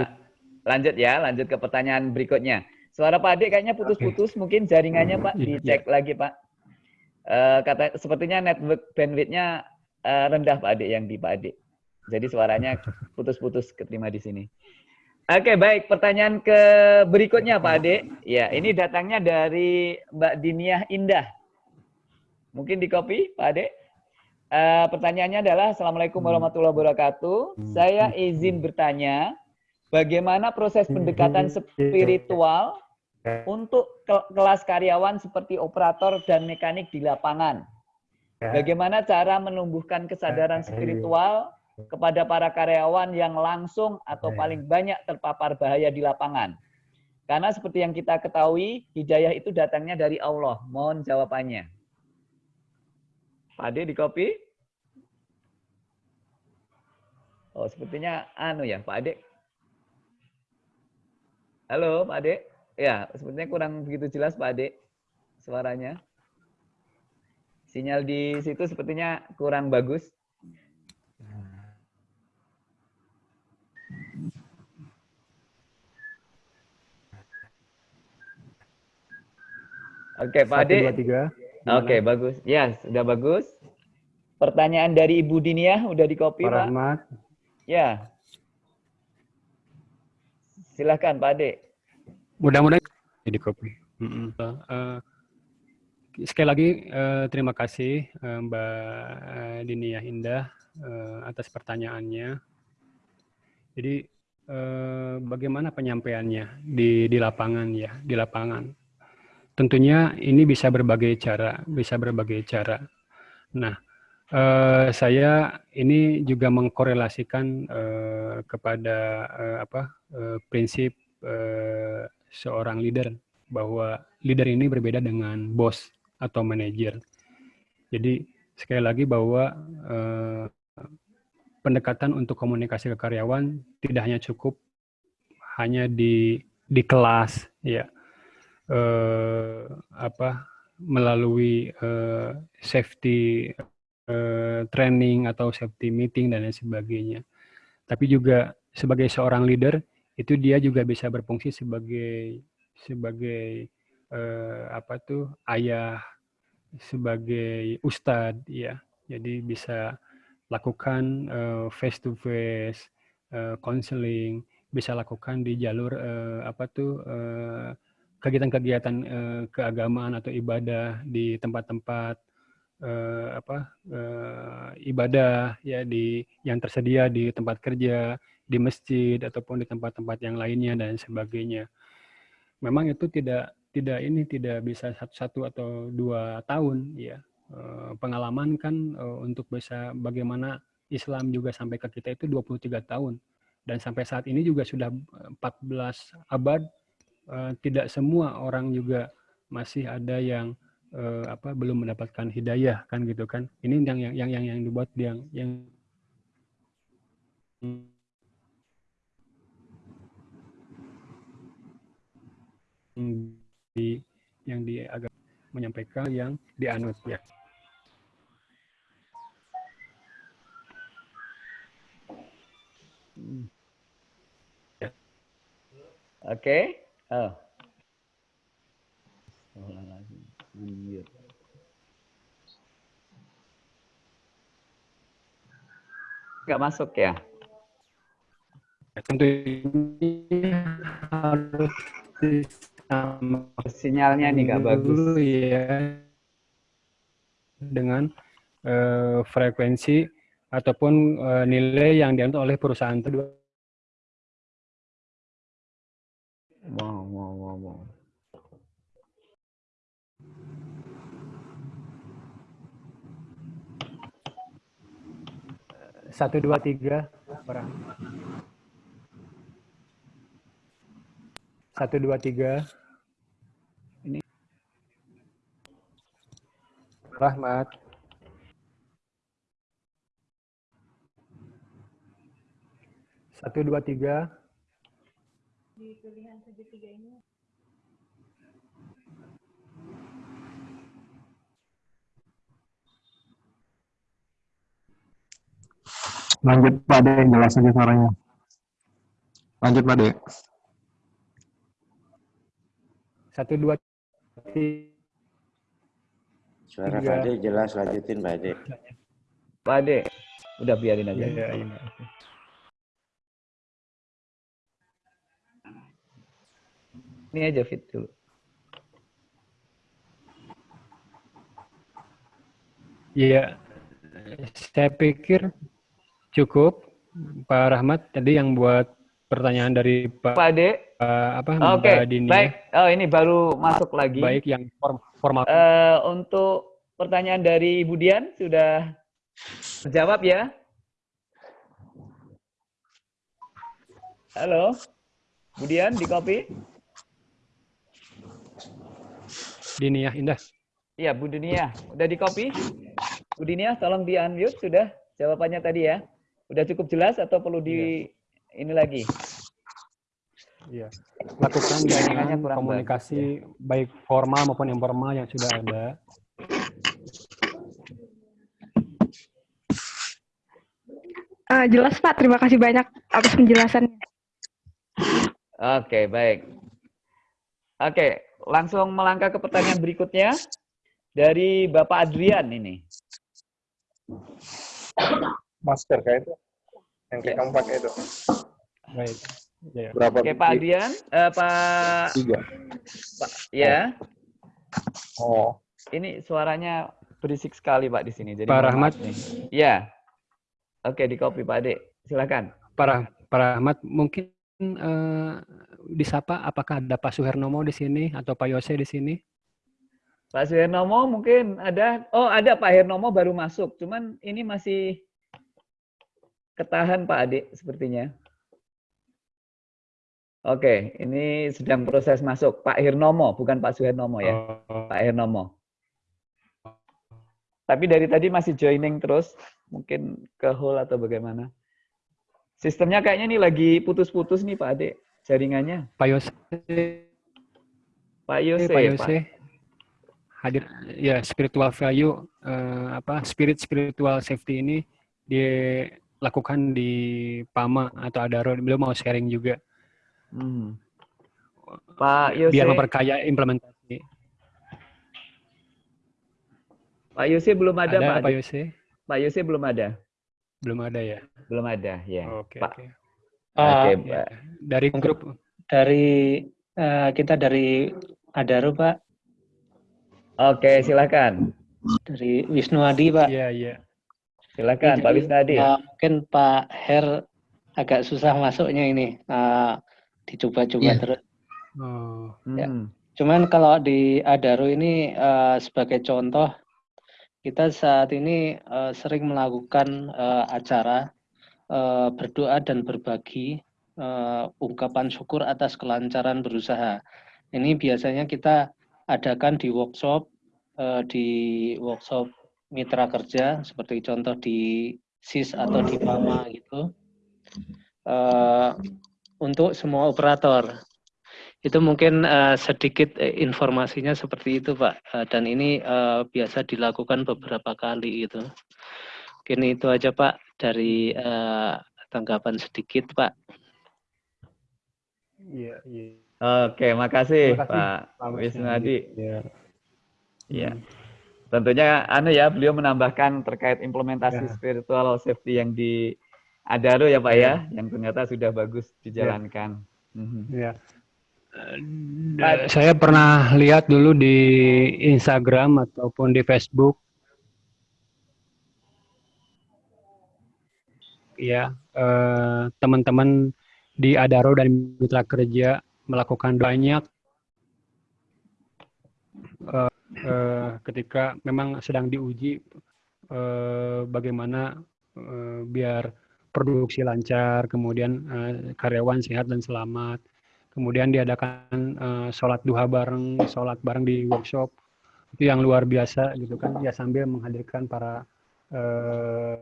lanjut ya, lanjut ke pertanyaan berikutnya. Suara Pak Ade kayaknya putus-putus, mungkin jaringannya Pak, Iya. dicek lagi Pak. Eh, kata sepertinya network bandwidthnya eh, rendah Pak Ade yang di Pak Ade. Jadi suaranya putus-putus keterima di sini. Oke, baik. Pertanyaan ke berikutnya Pak Ade. Ya, ini datangnya dari Mbak Diniah Indah. Mungkin di copy Pak Ade. Eh, pertanyaannya adalah Assalamualaikum warahmatullahi wabarakatuh. Saya izin bertanya, bagaimana proses pendekatan spiritual untuk ke- kelas karyawan seperti operator dan mekanik di lapangan? Ya. Bagaimana cara menumbuhkan kesadaran spiritual kepada para karyawan yang langsung atau Ya. paling banyak terpapar bahaya di lapangan. Karena seperti yang kita ketahui, hidayah itu datangnya dari Allah. Mohon jawabannya. Pak Ade di copy? Oh, sepertinya anu ya, Pak Ade. Halo, Pak Ade. Ya, sepertinya kurang begitu jelas, Pak Ade, suaranya. Sinyal di situ sepertinya kurang bagus. Oke, Pak Ade. Oke, bagus. Ya, sudah bagus. Pertanyaan dari Ibu Dinia udah di copy, Pak? Rahmat. Ya. Silakan, Pak Ade. Mudah-mudahan di copy. Mm-mm. Eh, sekali lagi eh, terima kasih eh, Mbak eh, Dinia Indah eh, atas pertanyaannya. Jadi eh, bagaimana penyampaiannya di di lapangan ya, di lapangan. Tentunya ini bisa berbagai cara, bisa berbagai cara. Nah, eh, saya ini juga mengkorelasikan eh, kepada eh, apa eh, prinsip eh, seorang leader bahwa leader ini berbeda dengan bos atau manajer. Jadi sekali lagi bahwa eh, pendekatan untuk komunikasi ke karyawan tidak hanya cukup hanya di di kelas ya eh, apa melalui eh, safety eh, training atau safety meeting dan lain sebagainya. Tapi juga sebagai seorang leader itu dia juga bisa berfungsi sebagai sebagai eh, apa tuh ayah, sebagai ustadz ya. Jadi bisa lakukan face to face counseling, bisa lakukan di jalur eh, apa tuh eh, kegiatan-kegiatan eh, keagamaan atau ibadah di tempat-tempat eh, apa eh, ibadah ya di yang tersedia di tempat kerja, di masjid ataupun di tempat-tempat yang lainnya dan sebagainya. Memang itu tidak tidak ini tidak bisa satu, satu atau dua tahun ya. Eh, pengalaman kan eh, untuk bisa bagaimana Islam juga sampai ke kita itu 23 tahun. Dan sampai saat ini juga sudah 14 abad eh, tidak semua orang juga masih ada yang apa belum mendapatkan hidayah kan gitu kan. Ini yang yang yang yang, yang dibuat yang yang di yang di agak menyampaikan yang dianut ya Oke. Oh. Astagfirullahaladzim. Unmute. Nggak masuk ya? tentunya harus disamakan Sinyalnya nih nggak bagus. dulu ya dengan eh, frekuensi ataupun eh, nilai yang dianut oleh perusahaan itu Wow, wow, wow, wow. satu dua tiga orang satu dua tiga Rahmat satu dua tiga Lanjut Pak De, jelas aja suaranya. Lanjut Pak De. satu dua tiga Suara. Pak Ade jelas, lanjutin Pak Ade. Pak Ade, udah biarin aja. Ya, ya, ya. Ini aja fit dulu. Iya, saya pikir cukup Pak Rahmat tadi yang buat pertanyaan dari Pak, Pak Ade, apa oke, Mbak Dini ya. baik. Oh ini baru masuk lagi. baik yang form- formal. Eh, untuk pertanyaan dari Ibu Dian sudah terjawab ya? Halo. Kemudian di copy. Dini ya, Indah. Iya, Bu Dunia. Udah di copy? Bu Dunia, tolong di unmute sudah jawabannya tadi ya. Udah cukup jelas atau perlu di ini lagi? Iya. Lakukan Jaringannya dengan kurang komunikasi baik formal maupun informal yang sudah ada. Eh, jelas Pak, terima kasih banyak atas penjelasannya. Oke, baik. Oke, langsung melangkah ke pertanyaan berikutnya dari Bapak Adrian ini. Masker kayak itu. Yang kayak kamu pakai itu. Baik. Ya. Berapa? Oke, Pak Adrian, eh, Pak, Tiga. Pak, ya, Oh. ini suaranya berisik sekali Pak di sini. Jadi Pak Rahmat. nih. Ya. Oke, di copy Pak Ade. Silakan. Para para Ahmad mungkin eh, disapa apakah ada Pak Suhernomo di sini atau Pak Yose di sini? Pak Suhernomo mungkin ada. Oh, ada Pak Hernomo baru masuk. Cuman ini masih ketahan Pak Ade sepertinya. Oke, ini sedang proses masuk. Pak Hirnomo, bukan Pak Suhernomo ya. Oh, Pak Hernomo. Tapi dari tadi masih joining terus. Mungkin ke hall atau bagaimana. Sistemnya kayaknya nih lagi putus-putus nih Pak Ade. Jaringannya. Pak Yose, Pak Yose. Pak Pak. Yose hadir ya spiritual value eh, apa spirit spiritual safety ini dilakukan di PAMA atau Adaro beliau mau sharing juga Hmm. Pak Yose. biar memperkaya implementasi. Pak Yose belum ada, Ada Pak. Pak. Yose? Pak Yose belum ada. Belum ada ya. Belum ada, ya. Oke Pak. oke. Oke, Pak, Ya. Pak. Dari Untuk- grup dari eh, kita dari Adaro Pak, Oke, silakan. dari Wisnu Adi Pak. Iya iya. Silakan, Jadi, Pak Wisnadi. eh, mungkin Pak Her agak susah masuknya ini, Eh, dicoba-coba Iya. terus. Oh, ya. Hmm. Cuman kalau di Adaro ini eh, sebagai contoh, kita saat ini eh, sering melakukan eh, acara eh, berdoa dan berbagi eh, ungkapan syukur atas kelancaran berusaha. Ini biasanya kita adakan di workshop, eh, di workshop mitra kerja, seperti contoh di SIS atau di PAMA gitu, eh, untuk semua operator. Itu mungkin eh, sedikit eh, informasinya seperti itu, Pak. Eh, dan ini eh, biasa dilakukan beberapa kali gitu. Mungkin itu aja, Pak, dari eh, tanggapan sedikit, Pak. iya iya. Oke, makasih, Terima kasih, Pak Pak Wisnadi. Ya. Iya. Tentunya anu ya, beliau menambahkan terkait implementasi Ya. spiritual safety yang di Adaro ya Pak ya, yang ternyata sudah bagus dijalankan. Ya. Saya pernah lihat dulu di Instagram ataupun di Facebook. Ya, eh, teman-teman di Adaro dan mitra kerja melakukan banyak eh, eh, ketika memang sedang diuji eh, bagaimana eh, biar produksi lancar, kemudian eh, karyawan sehat dan selamat. Kemudian diadakan eh, sholat duha bareng, sholat bareng di workshop. Itu yang luar biasa gitu kan. Ya sambil menghadirkan para eh,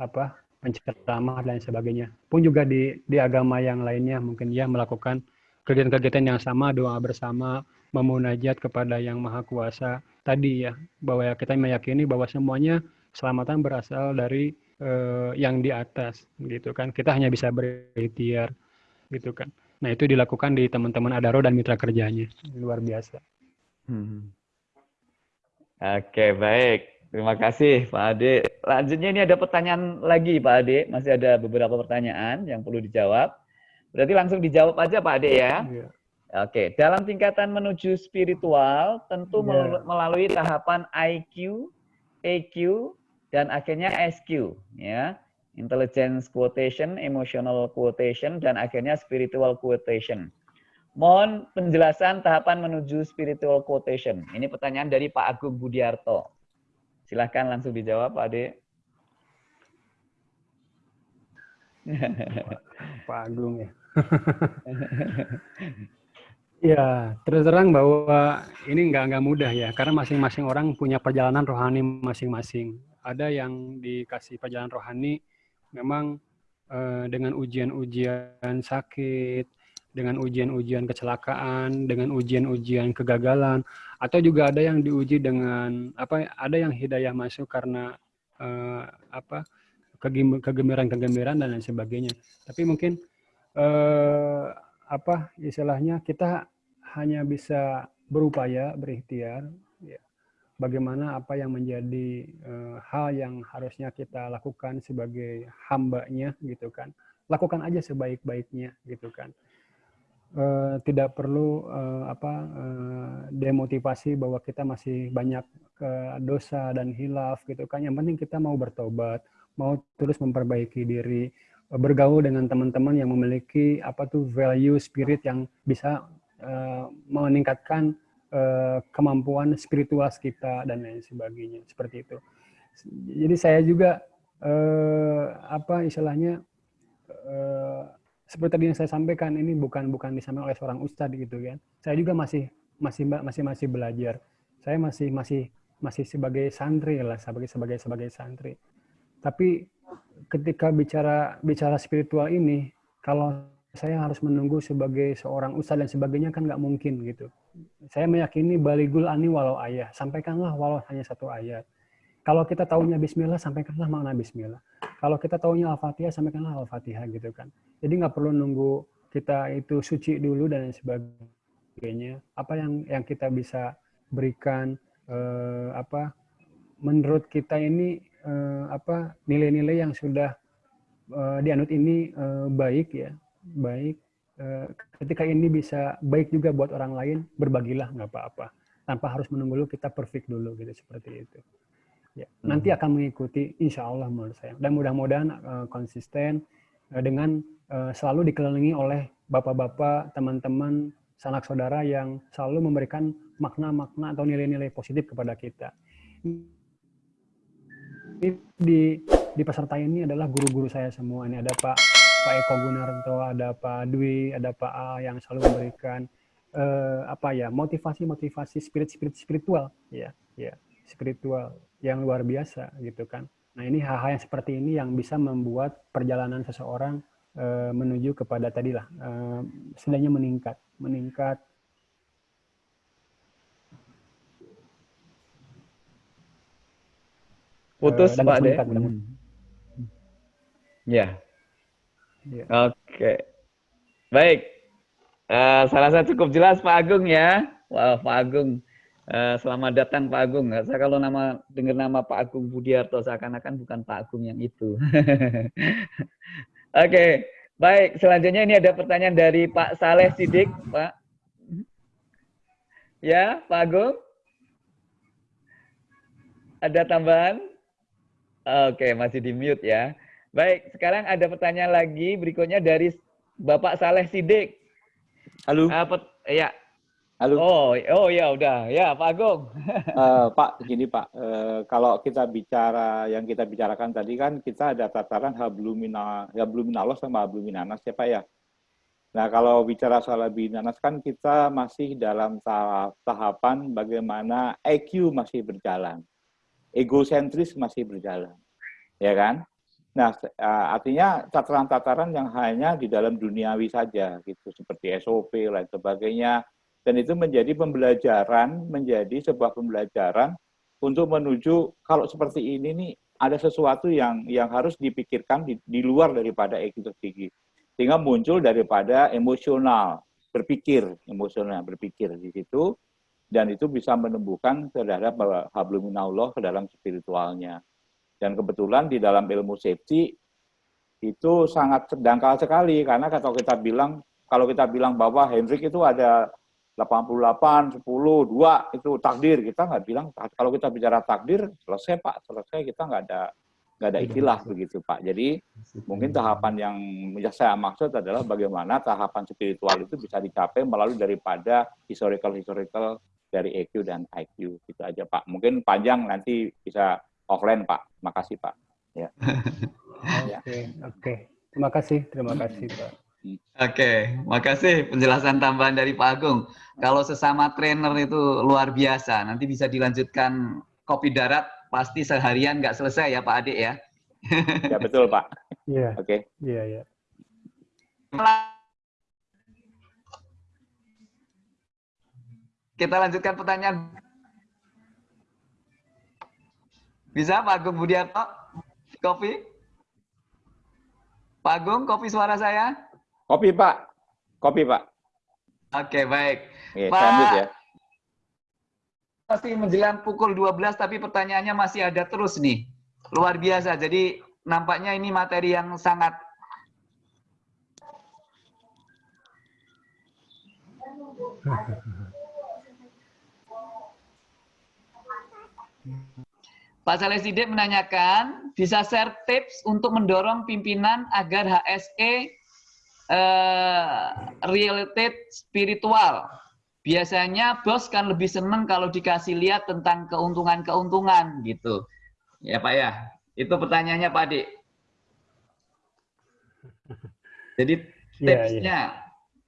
apa penceramah dan sebagainya. Pun juga di di agama yang lainnya mungkin ya melakukan kegiatan-kegiatan yang sama, doa bersama, memunajat kepada Yang Maha Kuasa. Tadi ya bahwa kita meyakini bahwa semuanya keselamatan berasal dari eh, yang di atas gitu kan. Kita hanya bisa berikhtiar gitu kan. Nah, itu dilakukan di teman-teman Adaro dan mitra kerjanya. Luar biasa. Hmm. Oke, baik. Terima kasih Pak Ade. Lanjutnya ini ada pertanyaan lagi Pak Ade. Masih ada beberapa pertanyaan yang perlu dijawab. Berarti langsung dijawab aja Pak Ade ya. Iya. Oke, dalam tingkatan menuju spiritual tentu Iya. mel- melalui tahapan IQ, EQ, dan akhirnya SQ, ya. Intelligence quotation, emotional quotation, dan akhirnya spiritual quotation. Mohon penjelasan tahapan menuju spiritual quotation. Ini pertanyaan dari Pak Agung Budiarto. Silahkan langsung dijawab, Pak Ade. Pak Agung ya. ya, terus terang bahwa ini nggak nggak mudah ya, karena masing-masing orang punya perjalanan rohani masing-masing. Ada yang dikasih perjalanan rohani memang eh, dengan ujian-ujian sakit, dengan ujian-ujian kecelakaan, dengan ujian-ujian kegagalan, atau juga ada yang diuji dengan apa? Ada yang hidayah masuk karena eh, apa? kegembiraan-kegembiraan dan lain sebagainya. Tapi mungkin eh, apa istilahnya kita hanya bisa berupaya berikhtiar ya. bagaimana apa yang menjadi eh, hal yang harusnya kita lakukan sebagai hambanya gitu kan. Lakukan aja sebaik-baiknya gitu kan. Eh, tidak perlu eh, apa demotivasi bahwa kita masih banyak dosa dan hilaf gitu kan. Yang penting kita mau bertobat mau terus memperbaiki diri, bergaul dengan teman-teman yang memiliki apa tuh value spirit yang bisa uh, meningkatkan uh, kemampuan spiritual kita dan lain sebagainya seperti itu. Jadi saya juga uh, apa istilahnya uh, seperti tadi yang saya sampaikan ini bukan bukan disampaikan oleh seorang ustadz gitu kan. Saya juga masih masih masih masih belajar. Saya masih masih masih sebagai santri lah sebagai sebagai sebagai santri tapi ketika bicara bicara spiritual ini, kalau saya harus menunggu sebagai seorang ustadz dan sebagainya kan nggak mungkin gitu. Saya meyakini baligul ani walau ayah, sampaikanlah walau hanya satu ayat. Kalau kita tahunya Bismillah, sampaikanlah makna Bismillah. Kalau kita tahunya Al-Fatihah, sampaikanlah Al-Fatihah gitu kan. Jadi nggak perlu nunggu kita itu suci dulu dan sebagainya. Apa yang yang kita bisa berikan eh, apa menurut kita ini uh, apa nilai-nilai yang sudah uh, dianut ini uh, baik ya. Baik uh, ketika ini bisa baik juga buat orang lain berbagilah nggak apa-apa. Tanpa harus menunggu dulu kita perfect dulu gitu seperti itu. Ya hmm. nanti akan mengikuti insya Allah menurut saya. Dan mudah-mudahan uh, konsisten uh, dengan uh, selalu dikelilingi oleh bapak-bapak teman-teman sanak saudara yang selalu memberikan makna-makna atau nilai-nilai positif kepada kita ini di di peserta ini adalah guru-guru saya semua. Ini ada Pak Pak Eko Gunarto, ada Pak Dwi, ada Pak A yang selalu memberikan uh, apa ya motivasi-motivasi spirit-spirit spiritual, ya, ya spiritual yang luar biasa gitu kan. Nah ini hal-hal yang seperti ini yang bisa membuat perjalanan seseorang uh, menuju kepada tadilah uh, setidaknya meningkat, meningkat Putus uh, Pak De. Hmm. Ya. ya. Oke. Okay. Baik. Uh, saya rasa cukup jelas Pak Agung ya. Wah, wow, Pak Agung. Uh, selamat datang Pak Agung. Saya kalau nama dengar nama Pak Agung Budiarto seakan-akan bukan Pak Agung yang itu. Oke. okay. Baik, selanjutnya ini ada pertanyaan dari Pak Saleh Sidik, Pak. Ya, Pak Agung. Ada tambahan? Oke, masih di mute ya. Baik, sekarang ada pertanyaan lagi berikutnya dari Bapak Saleh Sidik. Halo. Uh, pet, ya. Halo. Oh, oh ya udah. Ya, Pak Agung. uh, Pak, gini Pak, uh, kalau kita bicara yang kita bicarakan tadi kan kita ada tataran hablumina habluminallah sama habluminanas ya Pak ya. Nah, kalau bicara soal habluminanas kan kita masih dalam tahap tahapan bagaimana EQ masih berjalan egosentris masih berjalan, ya kan? Nah, eh, artinya tataran-tataran yang hanya di dalam duniawi saja, gitu, seperti SOP lain sebagainya, dan itu menjadi pembelajaran, menjadi sebuah pembelajaran untuk menuju kalau seperti ini nih ada sesuatu yang yang harus dipikirkan di, di luar daripada ego tinggi, sehingga muncul daripada emosional berpikir, emosional berpikir di situ, dan itu bisa menumbuhkan terhadap habluminallah ke dalam spiritualnya. Dan kebetulan di dalam ilmu safety itu sangat dangkal sekali. Karena kalau kita bilang kalau kita bilang bahwa Hendrik itu ada 88, 10, 2 itu takdir. Kita nggak bilang kalau kita bicara takdir selesai Pak. Selesai kita nggak ada nggak ada istilah begitu Pak. Jadi mungkin tahapan yang saya maksud adalah bagaimana tahapan spiritual itu bisa dicapai melalui daripada historical historical dari EQ dan IQ itu aja Pak. Mungkin panjang nanti bisa offline Pak. Makasih Pak. Ya. Oke, oke. Terima kasih, terima kasih Pak. Oke, makasih penjelasan tambahan dari Pak Agung. Kalau sesama trainer itu luar biasa, nanti bisa dilanjutkan kopi darat pasti seharian nggak selesai ya Pak Adik ya. Ya betul Pak. Iya, Oke. iya, iya. Kita lanjutkan pertanyaan. Bisa Pak Agung Budiarto? Kopi? Pak Agung, kopi suara saya? Kopi Pak. Kopi Pak. Oke, baik. Oke, Pak- lanjut ya. Masih menjelang pukul 12, tapi pertanyaannya masih ada terus nih. Luar biasa. Jadi nampaknya ini materi yang sangat Pak Saleh Sidik menanyakan, bisa share tips untuk mendorong pimpinan agar HSE eh, related spiritual. Biasanya bos kan lebih seneng kalau dikasih lihat tentang keuntungan-keuntungan gitu. Ya Pak ya, itu pertanyaannya Pak Adik. Jadi Iya, iya. tipsnya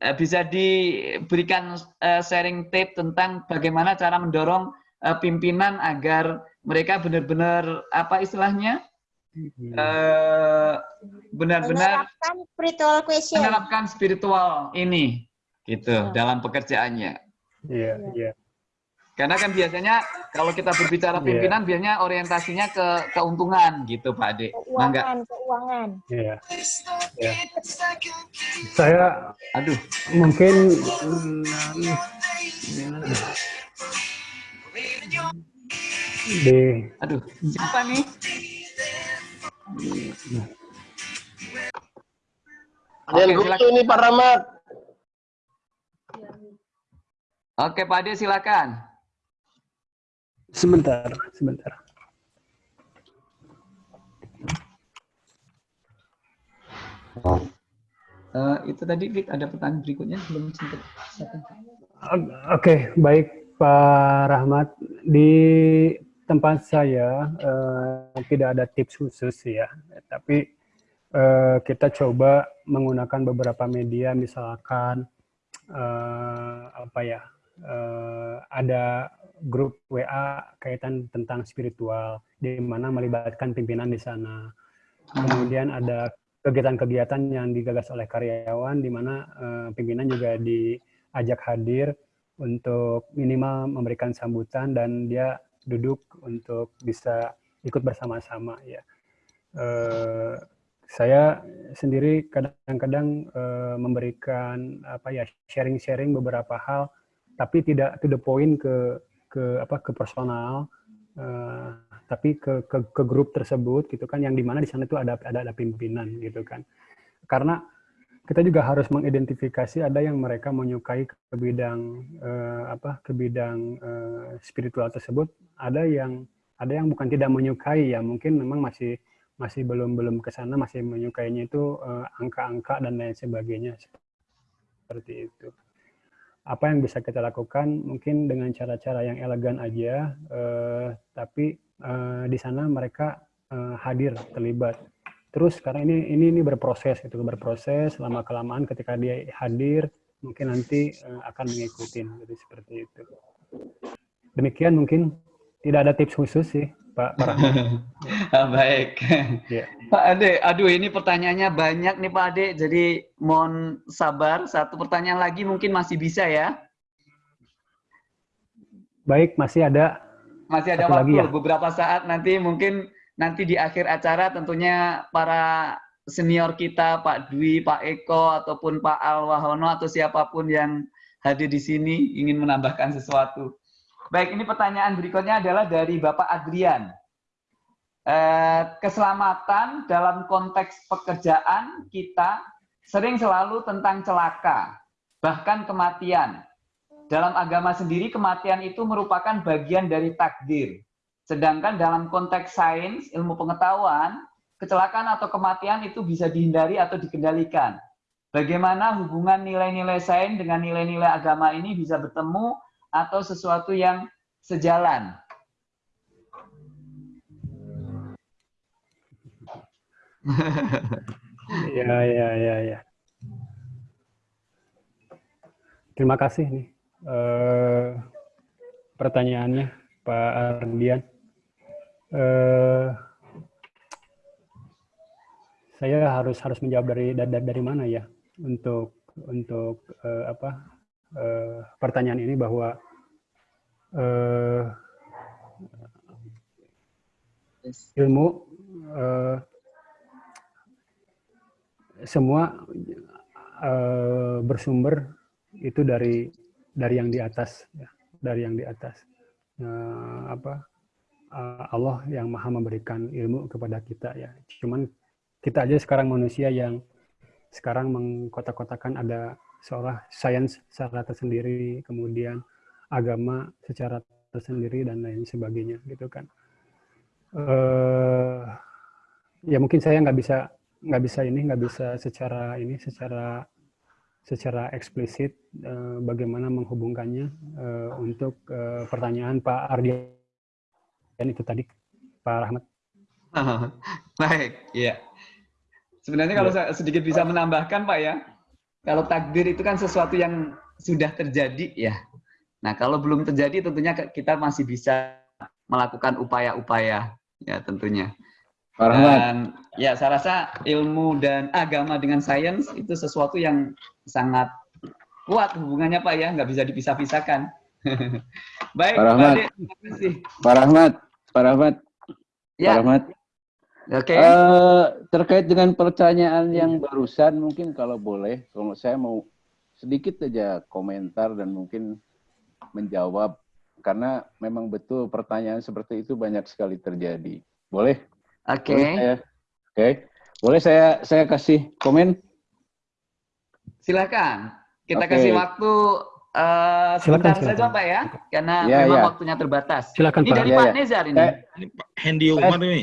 eh, bisa diberikan eh, sharing tip tentang bagaimana cara mendorong eh, pimpinan agar mereka benar-benar apa istilahnya eh, benar-benar Menerapkan spiritual question. menerapkan spiritual ini gitu dalam pekerjaannya. Iya, iya. Karena kan biasanya kalau kita berbicara Iya. pimpinan biasanya orientasinya ke keuntungan gitu Pak Ade. Mangga. Keuangan, keuangan. Iya. Iya. Saya Aduh, mungkin di aduh. Siapa nih? Ada yang Oke, lucu nih Pak Rahmat. Oke Pak Ade silakan. sebentar, sebentar. Eh, itu tadi Dik, ada pertanyaan berikutnya belum sempat. Oke, baik Pak Rahmat. Di tempat saya eh, tidak ada tips khusus ya, tapi eh, kita coba menggunakan beberapa media, misalkan eh, apa ya, eh, ada grup WA kaitan tentang spiritual, di mana melibatkan pimpinan di sana. Kemudian ada kegiatan-kegiatan yang digagas oleh karyawan, di mana eh, pimpinan juga diajak hadir untuk minimal memberikan sambutan dan dia duduk untuk bisa ikut bersama-sama ya. Eh, saya sendiri kadang-kadang eh, memberikan apa ya sharing-sharing beberapa hal, tapi tidak to the point ke ke apa ke personal, eh, tapi ke, ke ke grup tersebut gitu kan, yang di mana di sana itu ada ada ada pimpinan gitu kan. Karena kita juga harus mengidentifikasi ada yang mereka menyukai ke bidang eh, apa ke bidang eh, spiritual tersebut. Ada yang ada yang bukan tidak menyukai ya mungkin memang masih masih belum belum ke sana masih menyukainya itu eh, angka-angka dan lain sebagainya seperti itu. Apa yang bisa kita lakukan? Mungkin dengan cara-cara yang elegan aja eh, tapi eh, di sana mereka eh, hadir terlibat terus karena ini ini ini berproses itu berproses lama kelamaan ketika dia hadir mungkin nanti eh, akan mengikuti jadi seperti itu demikian mungkin tidak ada tips khusus sih Pak Rahmat. Ah, Baik. Iya. Pak Ade, aduh ini pertanyaannya banyak nih Pak Ade, jadi mohon sabar. Satu pertanyaan lagi mungkin masih bisa ya. baik masih ada Masih ada Satu lagi waktu ya? beberapa saat nanti mungkin nanti di akhir acara tentunya para senior kita Pak Dwi, Pak Eko ataupun Pak Alwahono atau siapa pun yang hadir di sini ingin menambahkan sesuatu. Baik, ini pertanyaan berikutnya adalah dari Bapak Adrian. Eh, keselamatan dalam konteks pekerjaan kita sering selalu tentang celaka, bahkan kematian. Dalam agama sendiri, kematian itu merupakan bagian dari takdir. Sedangkan dalam konteks sains, ilmu pengetahuan, kecelakaan atau kematian itu bisa dihindari atau dikendalikan. Bagaimana hubungan nilai-nilai sains dengan nilai-nilai agama ini bisa bertemu atau sesuatu yang sejalan? Ya, ya, ya, ya. Terima kasih nih eh, pertanyaannya Pak Ardian. Eh, saya harus harus menjawab dari dari, dari mana ya? Untuk untuk eh, apa eh, pertanyaan ini bahwa eh, ilmu eh, semua eh, bersumber itu dari dari yang di atas ya, dari yang di atas. Eh, apa eh, Allah yang maha memberikan ilmu kepada kita ya. Cuman kita aja sekarang manusia yang sekarang mengkotak-kotakan ada seolah sains secara tersendiri kemudian agama secara tersendiri dan lain sebagainya gitu kan. Eh ya mungkin saya nggak bisa nggak bisa ini nggak bisa secara ini secara secara eksplisit eh, bagaimana menghubungkannya eh, untuk eh, pertanyaan Pak Ardian itu tadi Pak Rahmat. Baik, ya. Sebenarnya kalau saya sedikit bisa menambahkan Pak ya, kalau takdir itu kan sesuatu yang sudah terjadi ya. Nah kalau belum terjadi tentunya kita masih bisa melakukan upaya-upaya ya tentunya. Pak Rahmat. Dan ya saya rasa ilmu dan agama dengan sains itu sesuatu yang sangat kuat hubungannya Pak ya, nggak bisa dipisah-pisahkan. Baik, Pak Rahmat. Pak Rahmat, Pak Rahmat, Pak Ya, Rahmat. oke. Eh, terkait dengan pertanyaan yang barusan, mungkin kalau boleh, kalau saya mau sedikit saja komentar dan mungkin menjawab, karena memang betul pertanyaan seperti itu banyak sekali terjadi. Boleh? Oke. Saya? Oke. Boleh saya saya kasih komen? Silakan. Kita Oke. kasih waktu eh, Silakan, sebentar saja silakan. Pak ya, karena Ya, memang ya. waktunya terbatas. Silakan Ini Pak. dari Ya, Pak ya. Nezar ini. Saya- Ini Pak Hendi Umar ini.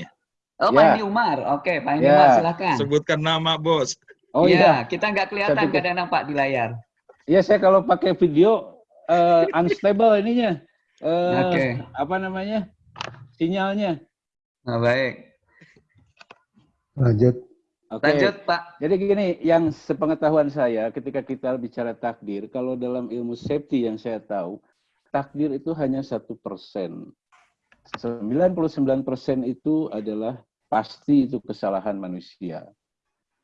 Oh, Pak Ya. Hendi Umar. Oke, Pak Hendi Ya. Umar silakan. Sebutkan nama, Bos. Oh Iya, iya. kita nggak kelihatan pikir- kadang-kadang Pak di layar. Iya, saya kalau pakai video eh, unstable ininya. Eh, Oke. Apa namanya? Sinyalnya. Nah, baik. Lanjut. Oke. Lanjut, Pak. Jadi gini, yang sepengetahuan saya ketika kita bicara takdir, kalau dalam ilmu safety yang saya tahu, takdir itu hanya satu persen. 99 persen itu adalah pasti itu kesalahan manusia.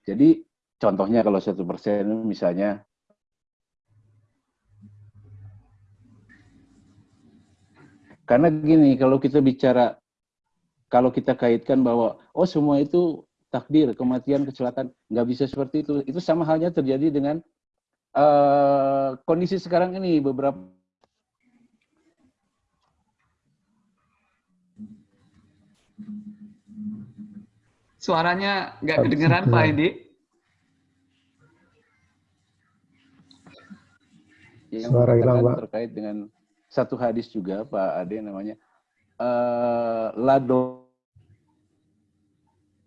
Jadi contohnya kalau satu persen misalnya karena gini kalau kita bicara kalau kita kaitkan bahwa oh semua itu takdir kematian kecelakaan nggak bisa seperti itu itu sama halnya terjadi dengan eh, kondisi sekarang ini beberapa Suaranya nggak kedengeran Pak kedengeran. Hendi. yang Suara hilang, Pak. terkait dengan satu hadis juga Pak Ade namanya eh, lado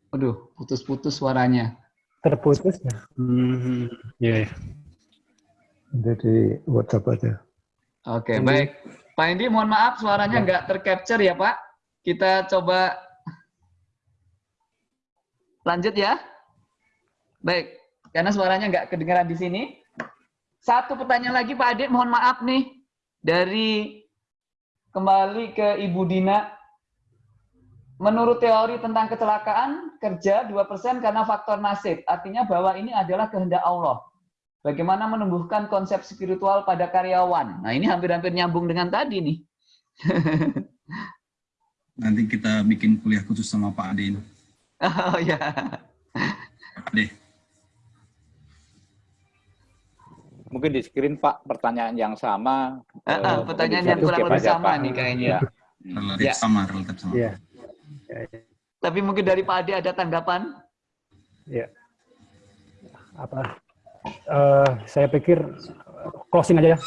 Waduh, putus-putus suaranya. Terputus ya? Hmm, ya, ya. Jadi WhatsApp aja. Oke, Hendi. baik. Pak Hendi, mohon maaf suaranya nggak tercapture ya Pak. Kita coba lanjut ya. Baik, karena suaranya nggak kedengaran di sini. Satu pertanyaan lagi Pak Adik, mohon maaf nih. Dari kembali ke Ibu Dina. Menurut teori tentang kecelakaan, kerja 2% karena faktor nasib. Artinya bahwa ini adalah kehendak Allah. Bagaimana menumbuhkan konsep spiritual pada karyawan. Nah ini hampir-hampir nyambung dengan tadi nih. Nanti kita bikin kuliah khusus sama Pak Ade ini. Oh ya. Pak Ade. Mungkin di screen Pak pertanyaan yang sama. Ah, eh, pertanyaan yang kurang lebih sama Pak. nih kayaknya. Iya. Relatif Ya. sama, relatif sama. Iya. Tapi mungkin dari Pak Ade ada tanggapan? Ya. Apa? eh, saya pikir eh, closing aja ya.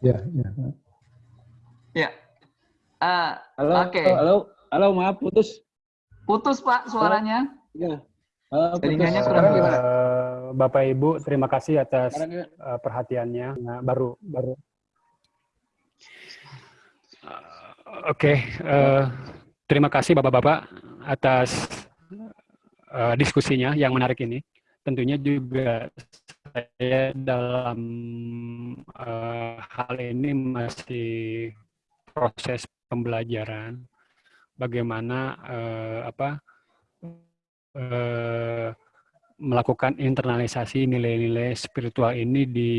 Ya, ya. Ya. Ah, halo Oke. halo halo maaf putus putus Pak suaranya. ya Halo. Jaringannya kurang Eh, gimana? Bapak Ibu, terima kasih atas eh, perhatiannya. Nah, baru baru. Oke, eh, terima kasih Bapak-bapak atas uh, diskusinya yang menarik ini. Tentunya juga saya dalam uh, hal ini masih proses pembelajaran bagaimana uh, apa uh, melakukan internalisasi nilai-nilai spiritual ini di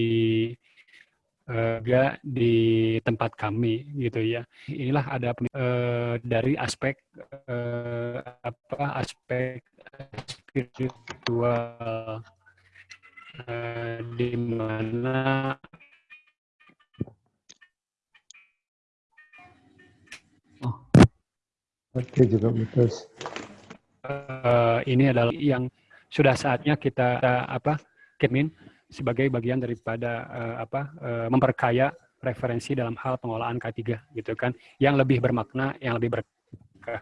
juga di tempat kami gitu ya. Inilah ada uh, dari aspek uh, apa aspek spiritual uh, di mana oh. Oke juga betul. Uh, ini adalah yang sudah saatnya kita, kita apa Kemin sebagai bagian daripada uh, apa uh, memperkaya referensi dalam hal pengolahan K3 gitu kan yang lebih bermakna yang lebih berkah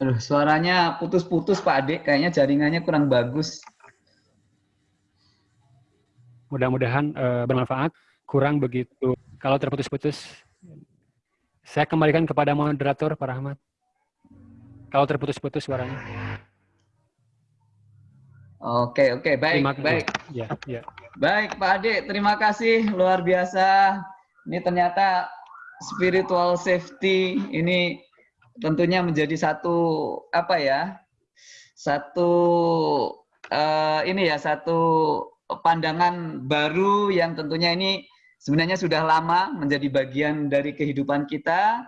Aduh, suaranya putus-putus Pak Adik, kayaknya jaringannya kurang bagus. Mudah-mudahan uh, bermanfaat, kurang begitu. Kalau terputus-putus, saya kembalikan kepada moderator, Pak Rahmat. Kalau terputus-putus suaranya. Oke, oke, baik, terima, baik. Ya, ya. Baik, Pak Ade, terima kasih, luar biasa. Ini ternyata spiritual safety ini tentunya menjadi satu apa ya? Satu uh, ini ya, satu pandangan baru yang tentunya ini sebenarnya sudah lama menjadi bagian dari kehidupan kita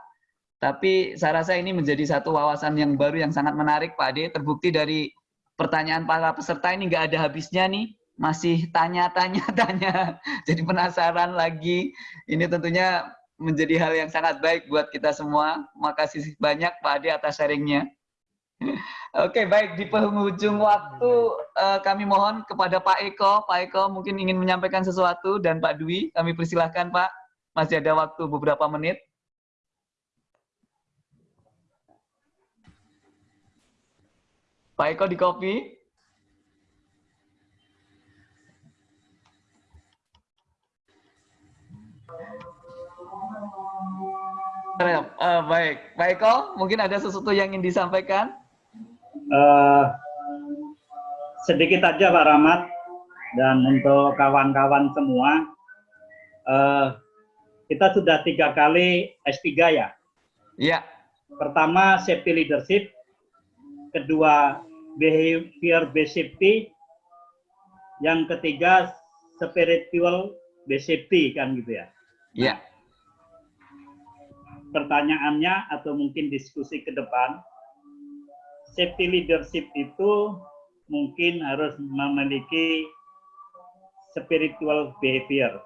tapi saya rasa ini menjadi satu wawasan yang baru yang sangat menarik Pak Ade. Terbukti dari pertanyaan para peserta ini nggak ada habisnya nih. Masih tanya-tanya-tanya. Jadi penasaran lagi. Ini tentunya menjadi hal yang sangat baik buat kita semua. Makasih banyak Pak Ade atas sharingnya. Oke, baik di penghujung waktu uh, kami mohon kepada Pak Eko. Pak Eko mungkin ingin menyampaikan sesuatu dan Pak Dwi, kami persilahkan Pak. Masih ada waktu beberapa menit. Pak Eko di kopi. Uh, baik, Pak Eko, mungkin ada sesuatu yang ingin disampaikan? Uh, sedikit aja Pak Rahmat, dan untuk kawan-kawan semua, uh, kita sudah tiga kali S3 ya? Iya. Pertama, safety leadership, kedua behavior safety, yang ketiga spiritual safety kan gitu ya. Iya. Pertanyaannya atau mungkin diskusi ke depan, safety leadership itu mungkin harus memiliki spiritual behavior.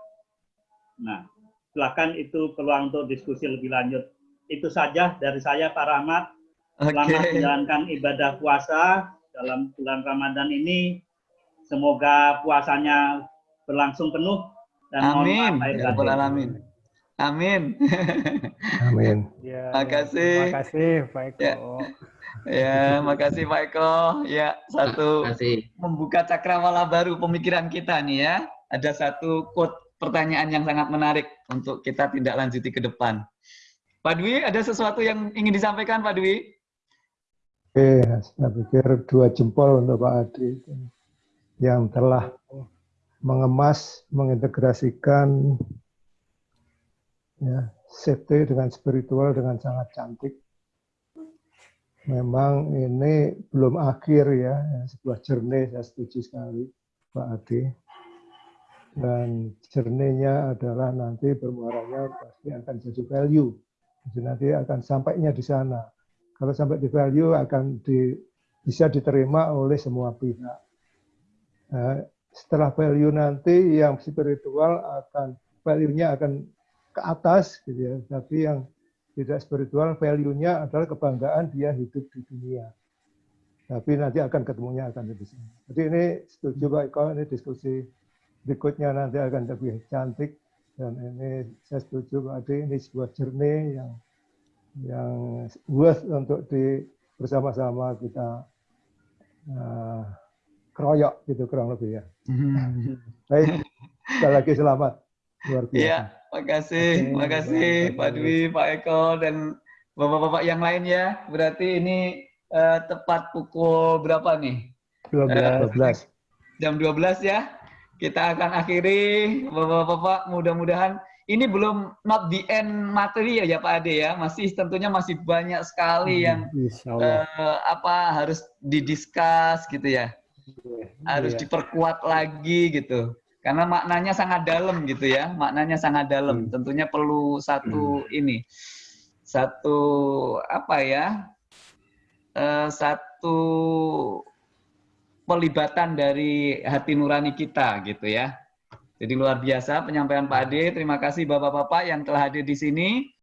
Nah, silakan itu peluang untuk diskusi lebih lanjut. Itu saja dari saya Pak Rahmat. Selamat okay. menjalankan ibadah puasa dalam bulan Ramadan ini. Semoga puasanya berlangsung penuh dan Amin. Ya Amin. Amin. Amin. Ya, makasih. Terima kasih Pak Eko. Ya. ya, makasih Pak Eko. Ya, satu makasih. membuka cakrawala baru pemikiran kita nih ya. Ada satu quote pertanyaan yang sangat menarik untuk kita tidak lanjuti ke depan. Pak Dwi, ada sesuatu yang ingin disampaikan Pak Dwi? Oke, saya pikir dua jempol untuk Pak Adi yang telah mengemas, mengintegrasikan ya, safety dengan spiritual dengan sangat cantik. Memang ini belum akhir ya, sebuah journey saya setuju sekali Pak Adi. Dan journey-nya adalah nanti bermuaranya pasti akan jadi value. Jadi nanti akan sampainya di sana kalau sampai di value akan di, bisa diterima oleh semua pihak. Nah, setelah value nanti yang spiritual akan value-nya akan ke atas gitu ya. Tapi yang tidak spiritual value-nya adalah kebanggaan dia hidup di dunia. Tapi nanti akan ketemunya akan di sini. Jadi ini setuju Pak Eko, ini diskusi berikutnya nanti akan lebih cantik dan ini saya setuju Pak Adi, ini sebuah journey yang yang worth untuk di bersama-sama kita uh, keroyok gitu kurang lebih ya. Baik, sekali lagi selamat luar biasa. Ya, Makasih, Oke, makasih baik, Pak Dwi, Pak Eko, dan bapak-bapak yang lain ya. Berarti ini eh, tepat pukul berapa nih? 12. 12. Jam 12 ya. Kita akan akhiri, bapak-bapak. Mudah-mudahan ini belum not the end materi ya, ya Pak Ade ya. Masih tentunya masih banyak sekali yang Insya Allah. eh, apa harus didiskus gitu ya. Harus Iya. diperkuat lagi gitu. Karena maknanya sangat dalam gitu ya. Maknanya sangat dalam. Tentunya perlu satu ini. Satu apa ya? eh, satu pelibatan dari hati nurani kita gitu ya. Jadi luar biasa penyampaian Pak Ade. Terima kasih Bapak-bapak yang telah hadir di sini.